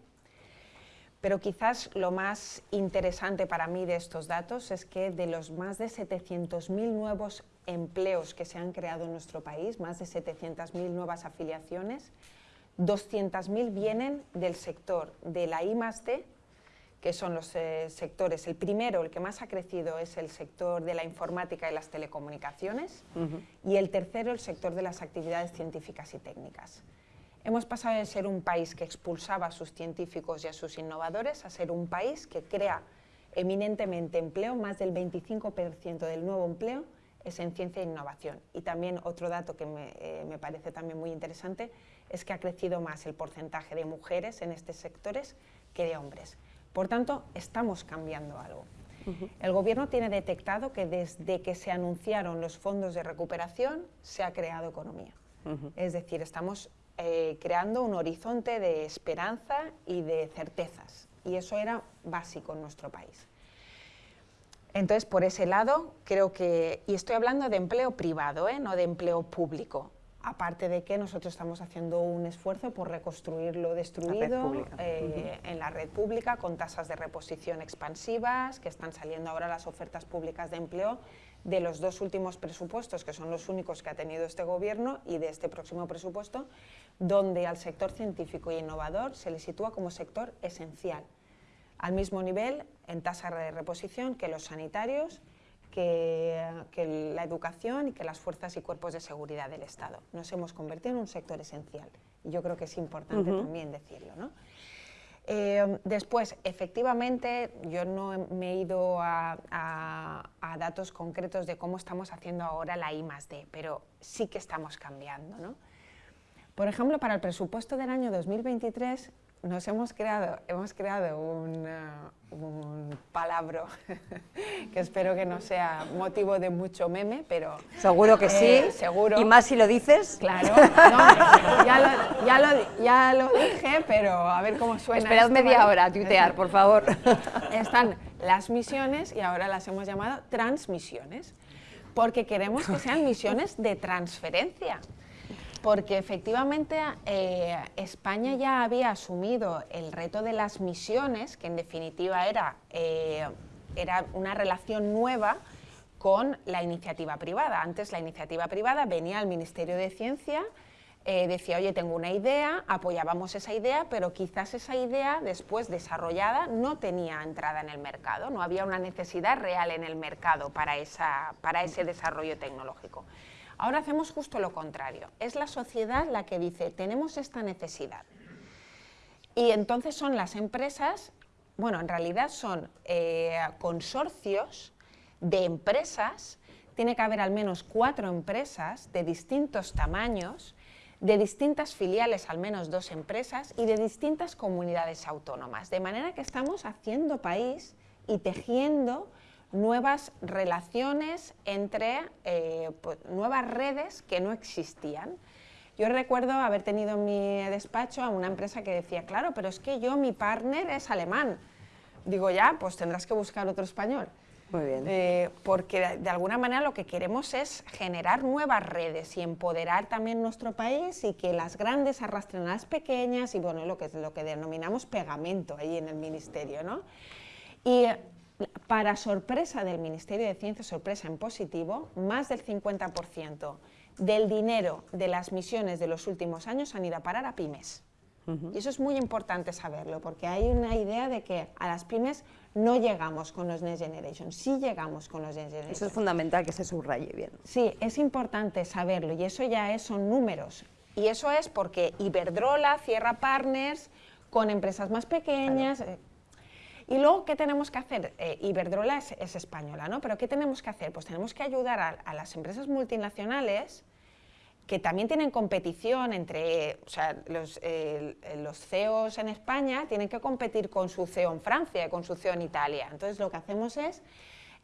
Pero quizás lo más interesante para mí de estos datos es que de los más de 700.000 nuevos empleos que se han creado en nuestro país, más de 700.000 nuevas afiliaciones, 200.000 vienen del sector de la I que son los eh, sectores, el primero, el que más ha crecido es el sector de la informática y las telecomunicaciones, y el tercero el sector de las actividades científicas y técnicas. Hemos pasado de ser un país que expulsaba a sus científicos y a sus innovadores a ser un país que crea eminentemente empleo, más del 25% del nuevo empleo es en ciencia e innovación. Y también otro dato que eh, me, parece también muy interesante es que ha crecido más el porcentaje de mujeres en estos sectores que de hombres. Por tanto, estamos cambiando algo. El Gobierno tiene detectado que desde que se anunciaron los fondos de recuperación se ha creado economía. Es decir, estamos eh, creando un horizonte de esperanza y de certezas. Y eso era básico en nuestro país. Entonces, por ese lado, creo que, y estoy hablando de empleo privado, ¿eh? no de empleo público, aparte de que nosotros estamos haciendo un esfuerzo por reconstruir lo destruido eh, en la red pública con tasas de reposición expansivas, que están saliendo ahora las ofertas públicas de empleo de los dos últimos presupuestos, que son los únicos que ha tenido este gobierno, y de este próximo presupuesto, donde al sector científico e innovador se le sitúa como sector esencial al mismo nivel en tasa de reposición que los sanitarios, que, la educación y que las fuerzas y cuerpos de seguridad del Estado. Nos hemos convertido en un sector esencial y yo creo que es importante también decirlo. Eh, después, efectivamente, yo no me he ido a, datos concretos de cómo estamos haciendo ahora la I D, pero sí que estamos cambiando. Por ejemplo, para el presupuesto del año 2023 nos hemos creado, hemos creado un, un palabro que espero que no sea motivo de mucho meme, pero... Seguro que sí, eh, seguro. y más si lo dices. Claro, ya, lo, ya, lo, ya, lo, dije, pero a ver cómo suena. Esperad media hora a tuitear, por favor. Están las misiones y ahora las hemos llamado transmisiones, porque queremos que sean misiones de transferencia porque efectivamente eh, España ya había asumido el reto de las misiones, que en definitiva era, eh, era una relación nueva con la iniciativa privada. Antes la iniciativa privada venía al Ministerio de Ciencia, eh, decía, oye, tengo una idea, apoyábamos esa idea, pero quizás esa idea después desarrollada no tenía entrada en el mercado, no había una necesidad real en el mercado para, esa, para ese desarrollo tecnológico. Ahora hacemos justo lo contrario. Es la sociedad la que dice, tenemos esta necesidad. Y entonces son las empresas, bueno, en realidad son eh, consorcios de empresas, tiene que haber al menos cuatro empresas de distintos tamaños, de distintas filiales, al menos dos empresas, y de distintas comunidades autónomas. De manera que estamos haciendo país y tejiendo nuevas relaciones entre eh, pues, nuevas redes que no existían. Yo recuerdo haber tenido en mi despacho a una empresa que decía, claro, pero es que yo, mi partner es alemán. Digo, ya, pues tendrás que buscar otro español. Muy bien. Eh, porque de, alguna manera lo que queremos es generar nuevas redes y empoderar también nuestro país y que las grandes arrastren a las pequeñas y bueno, lo que, lo que denominamos pegamento ahí en el ministerio, ¿no? Y para sorpresa del Ministerio de Ciencia, sorpresa en positivo, más del 50% del dinero de las misiones de los últimos años han ido a parar a pymes. Y eso es muy importante saberlo, porque hay una idea de que a las pymes no llegamos con los Next Generation, sí llegamos con los Next Generation. Eso es fundamental que se subraye bien. Sí, es importante saberlo, y eso ya es, son números. Y eso es porque Iberdrola cierra partners con empresas más pequeñas. eh, y luego, ¿qué tenemos que hacer? Eh, Iberdrola es, es española, ¿no? Pero ¿qué tenemos que hacer? Pues tenemos que ayudar a, a las empresas multinacionales que también tienen competición entre, o sea, los, eh, los CEOs en España tienen que competir con su CEO en Francia y con su CEO en Italia. Entonces lo que hacemos es,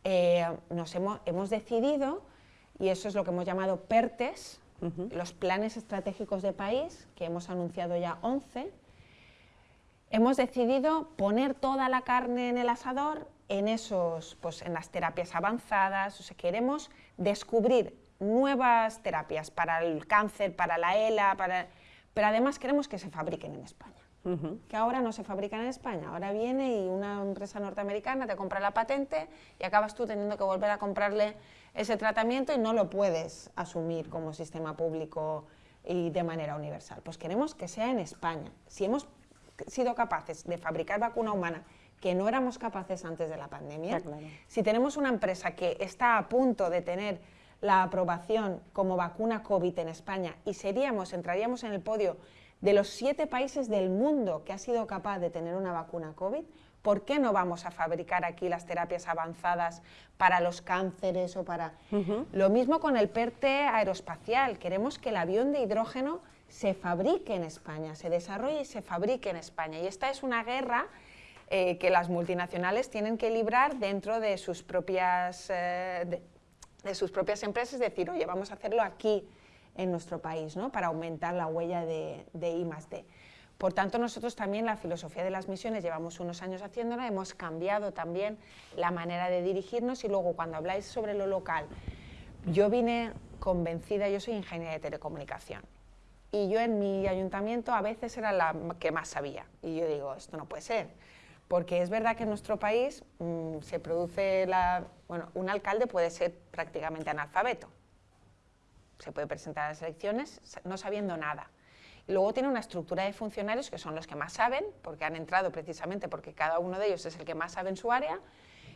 eh, nos hemos, hemos decidido, y eso es lo que hemos llamado PERTES, los planes estratégicos de país, que hemos anunciado ya 11, hemos decidido poner toda la carne en el asador en, esos, pues, en las terapias avanzadas, o sea, queremos descubrir nuevas terapias para el cáncer, para la ELA, para... pero además queremos que se fabriquen en España. Que ahora no se fabrican en España, ahora viene y una empresa norteamericana te compra la patente y acabas tú teniendo que volver a comprarle ese tratamiento y no lo puedes asumir como sistema público y de manera universal. Pues queremos que sea en España. Si hemos sido capaces de fabricar vacuna humana que no éramos capaces antes de la pandemia, claro. si tenemos una empresa que está a punto de tener la aprobación como vacuna COVID en España y seríamos, entraríamos en el podio de los siete países del mundo que ha sido capaz de tener una vacuna COVID, ¿por qué no vamos a fabricar aquí las terapias avanzadas para los cánceres o para... Lo mismo con el PERTE aeroespacial, queremos que el avión de hidrógeno se fabrique en España, se desarrolle y se fabrique en España. Y esta es una guerra eh, que las multinacionales tienen que librar dentro de sus propias, eh, de, de sus propias empresas, decir, oye, vamos a hacerlo aquí en nuestro país, ¿no? para aumentar la huella de, de I. Por tanto, nosotros también la filosofía de las misiones llevamos unos años haciéndola, hemos cambiado también la manera de dirigirnos y luego cuando habláis sobre lo local, yo vine convencida, yo soy ingeniera de telecomunicación y yo en mi ayuntamiento a veces era la que más sabía y yo digo, esto no puede ser, porque es verdad que en nuestro país mmm, se produce la, bueno, un alcalde puede ser prácticamente analfabeto, se puede presentar a las elecciones no sabiendo nada. Y luego tiene una estructura de funcionarios que son los que más saben, porque han entrado precisamente porque cada uno de ellos es el que más sabe en su área,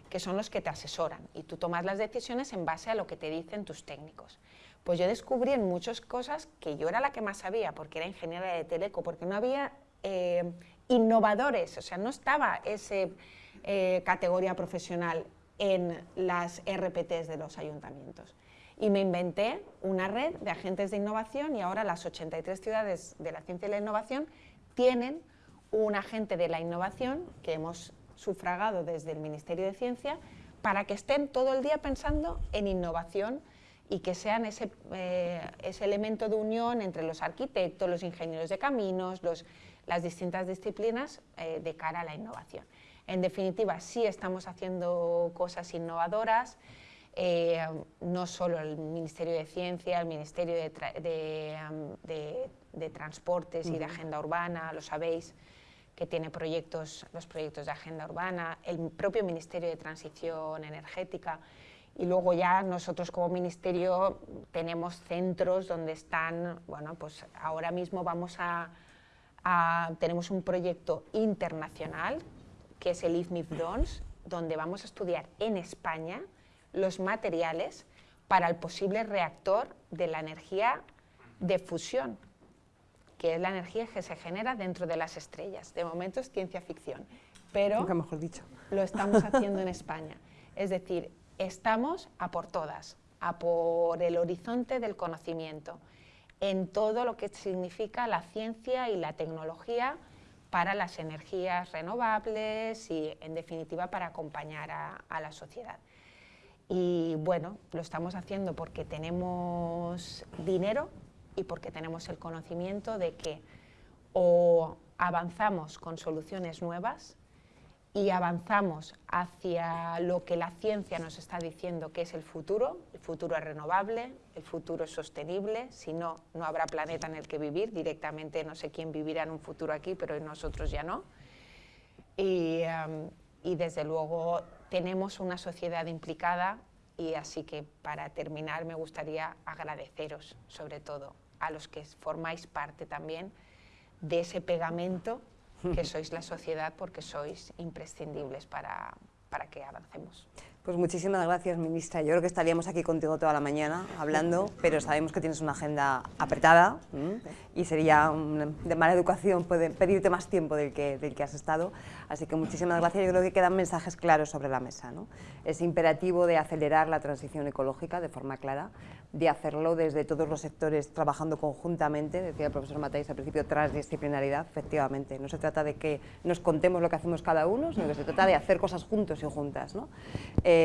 que son los que te asesoran y tú tomas las decisiones en base a lo que te dicen tus técnicos. Pues yo descubrí en muchas cosas que yo era la que más sabía, porque era ingeniera de teleco, porque no había eh, innovadores, o sea, no estaba esa eh, categoría profesional en las RPTs de los ayuntamientos. Y me inventé una red de agentes de innovación y ahora las 83 ciudades de la ciencia y la innovación tienen un agente de la innovación que hemos sufragado desde el Ministerio de Ciencia para que estén todo el día pensando en innovación y que sean ese, eh, ese elemento de unión entre los arquitectos, los ingenieros de caminos, los, las distintas disciplinas eh, de cara a la innovación. En definitiva, sí estamos haciendo cosas innovadoras, eh, no solo el Ministerio de Ciencia, el Ministerio de, de, um, de, de Transportes uh -huh. y de Agenda Urbana, lo sabéis, que tiene proyectos, los proyectos de Agenda Urbana, el propio Ministerio de Transición Energética, y luego ya nosotros como Ministerio tenemos centros donde están, bueno, pues ahora mismo vamos a, a tenemos un proyecto internacional, que es el IFMIF DONS, donde vamos a estudiar en España los materiales para el posible reactor de la energía de fusión, que es la energía que se genera dentro de las estrellas. De momento es ciencia ficción, pero Nunca mejor dicho. lo estamos haciendo en España. Es decir, estamos a por todas, a por el horizonte del conocimiento, en todo lo que significa la ciencia y la tecnología para las energías renovables y, en definitiva, para acompañar a, la sociedad. Y bueno, lo estamos haciendo porque tenemos dinero y porque tenemos el conocimiento de que o avanzamos con soluciones nuevas y avanzamos hacia lo que la ciencia nos está diciendo que es el futuro, el futuro es renovable, el futuro es sostenible, si no, no habrá planeta en el que vivir, directamente no sé quién vivirá en un futuro aquí, pero nosotros ya no. Y, um, y desde luego tenemos una sociedad implicada y así que para terminar me gustaría agradeceros sobre todo a los que formáis parte también de ese pegamento que sois la sociedad porque sois imprescindibles para, para que avancemos. Pues muchísimas gracias, ministra. Yo creo que estaríamos aquí contigo toda la mañana hablando, pero sabemos que tienes una agenda apretada y sería de mala educación pedirte más tiempo del que, del que has estado. Así que muchísimas gracias. Yo creo que quedan mensajes claros sobre la mesa. ¿no? Es imperativo de acelerar la transición ecológica de forma clara, de hacerlo desde todos los sectores trabajando conjuntamente, decía el profesor Matáis al principio, transdisciplinaridad, efectivamente. No se trata de que nos contemos lo que hacemos cada uno, sino que se trata de hacer cosas juntos y juntas. ¿no? Eh,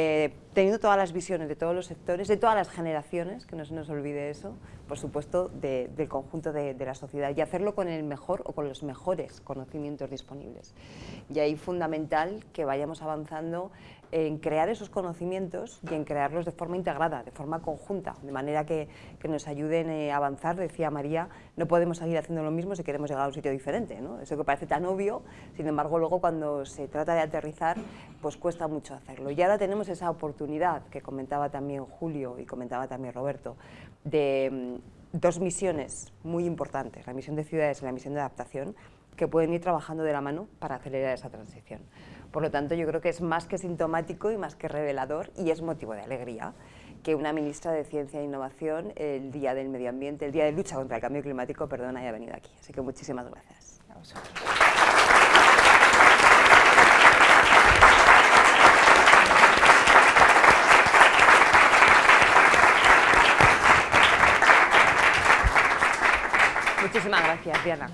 teniendo todas las visiones de todos los sectores, de todas las generaciones, que no se nos olvide eso, por supuesto, del conjunto de, de la sociedad, y hacerlo con el mejor o con los mejores conocimientos disponibles. Y ahí fundamental que vayamos avanzando en crear esos conocimientos y en crearlos de forma integrada, de forma conjunta, de manera que, que nos ayuden eh, a avanzar. Decía María, no podemos seguir haciendo lo mismo si queremos llegar a un sitio diferente. ¿no? Eso que parece tan obvio, sin embargo, luego cuando se trata de aterrizar, pues cuesta mucho hacerlo. Y ahora tenemos esa oportunidad que comentaba también Julio y comentaba también Roberto, de mm, dos misiones muy importantes, la misión de ciudades y la misión de adaptación, que pueden ir trabajando de la mano para acelerar esa transición. Por lo tanto, yo creo que es más que sintomático y más que revelador y es motivo de alegría que una ministra de Ciencia e Innovación el Día del Medio Ambiente, el Día de Lucha contra el Cambio Climático, perdón, haya venido aquí. Así que muchísimas gracias. Muchísimas gracias, Diana.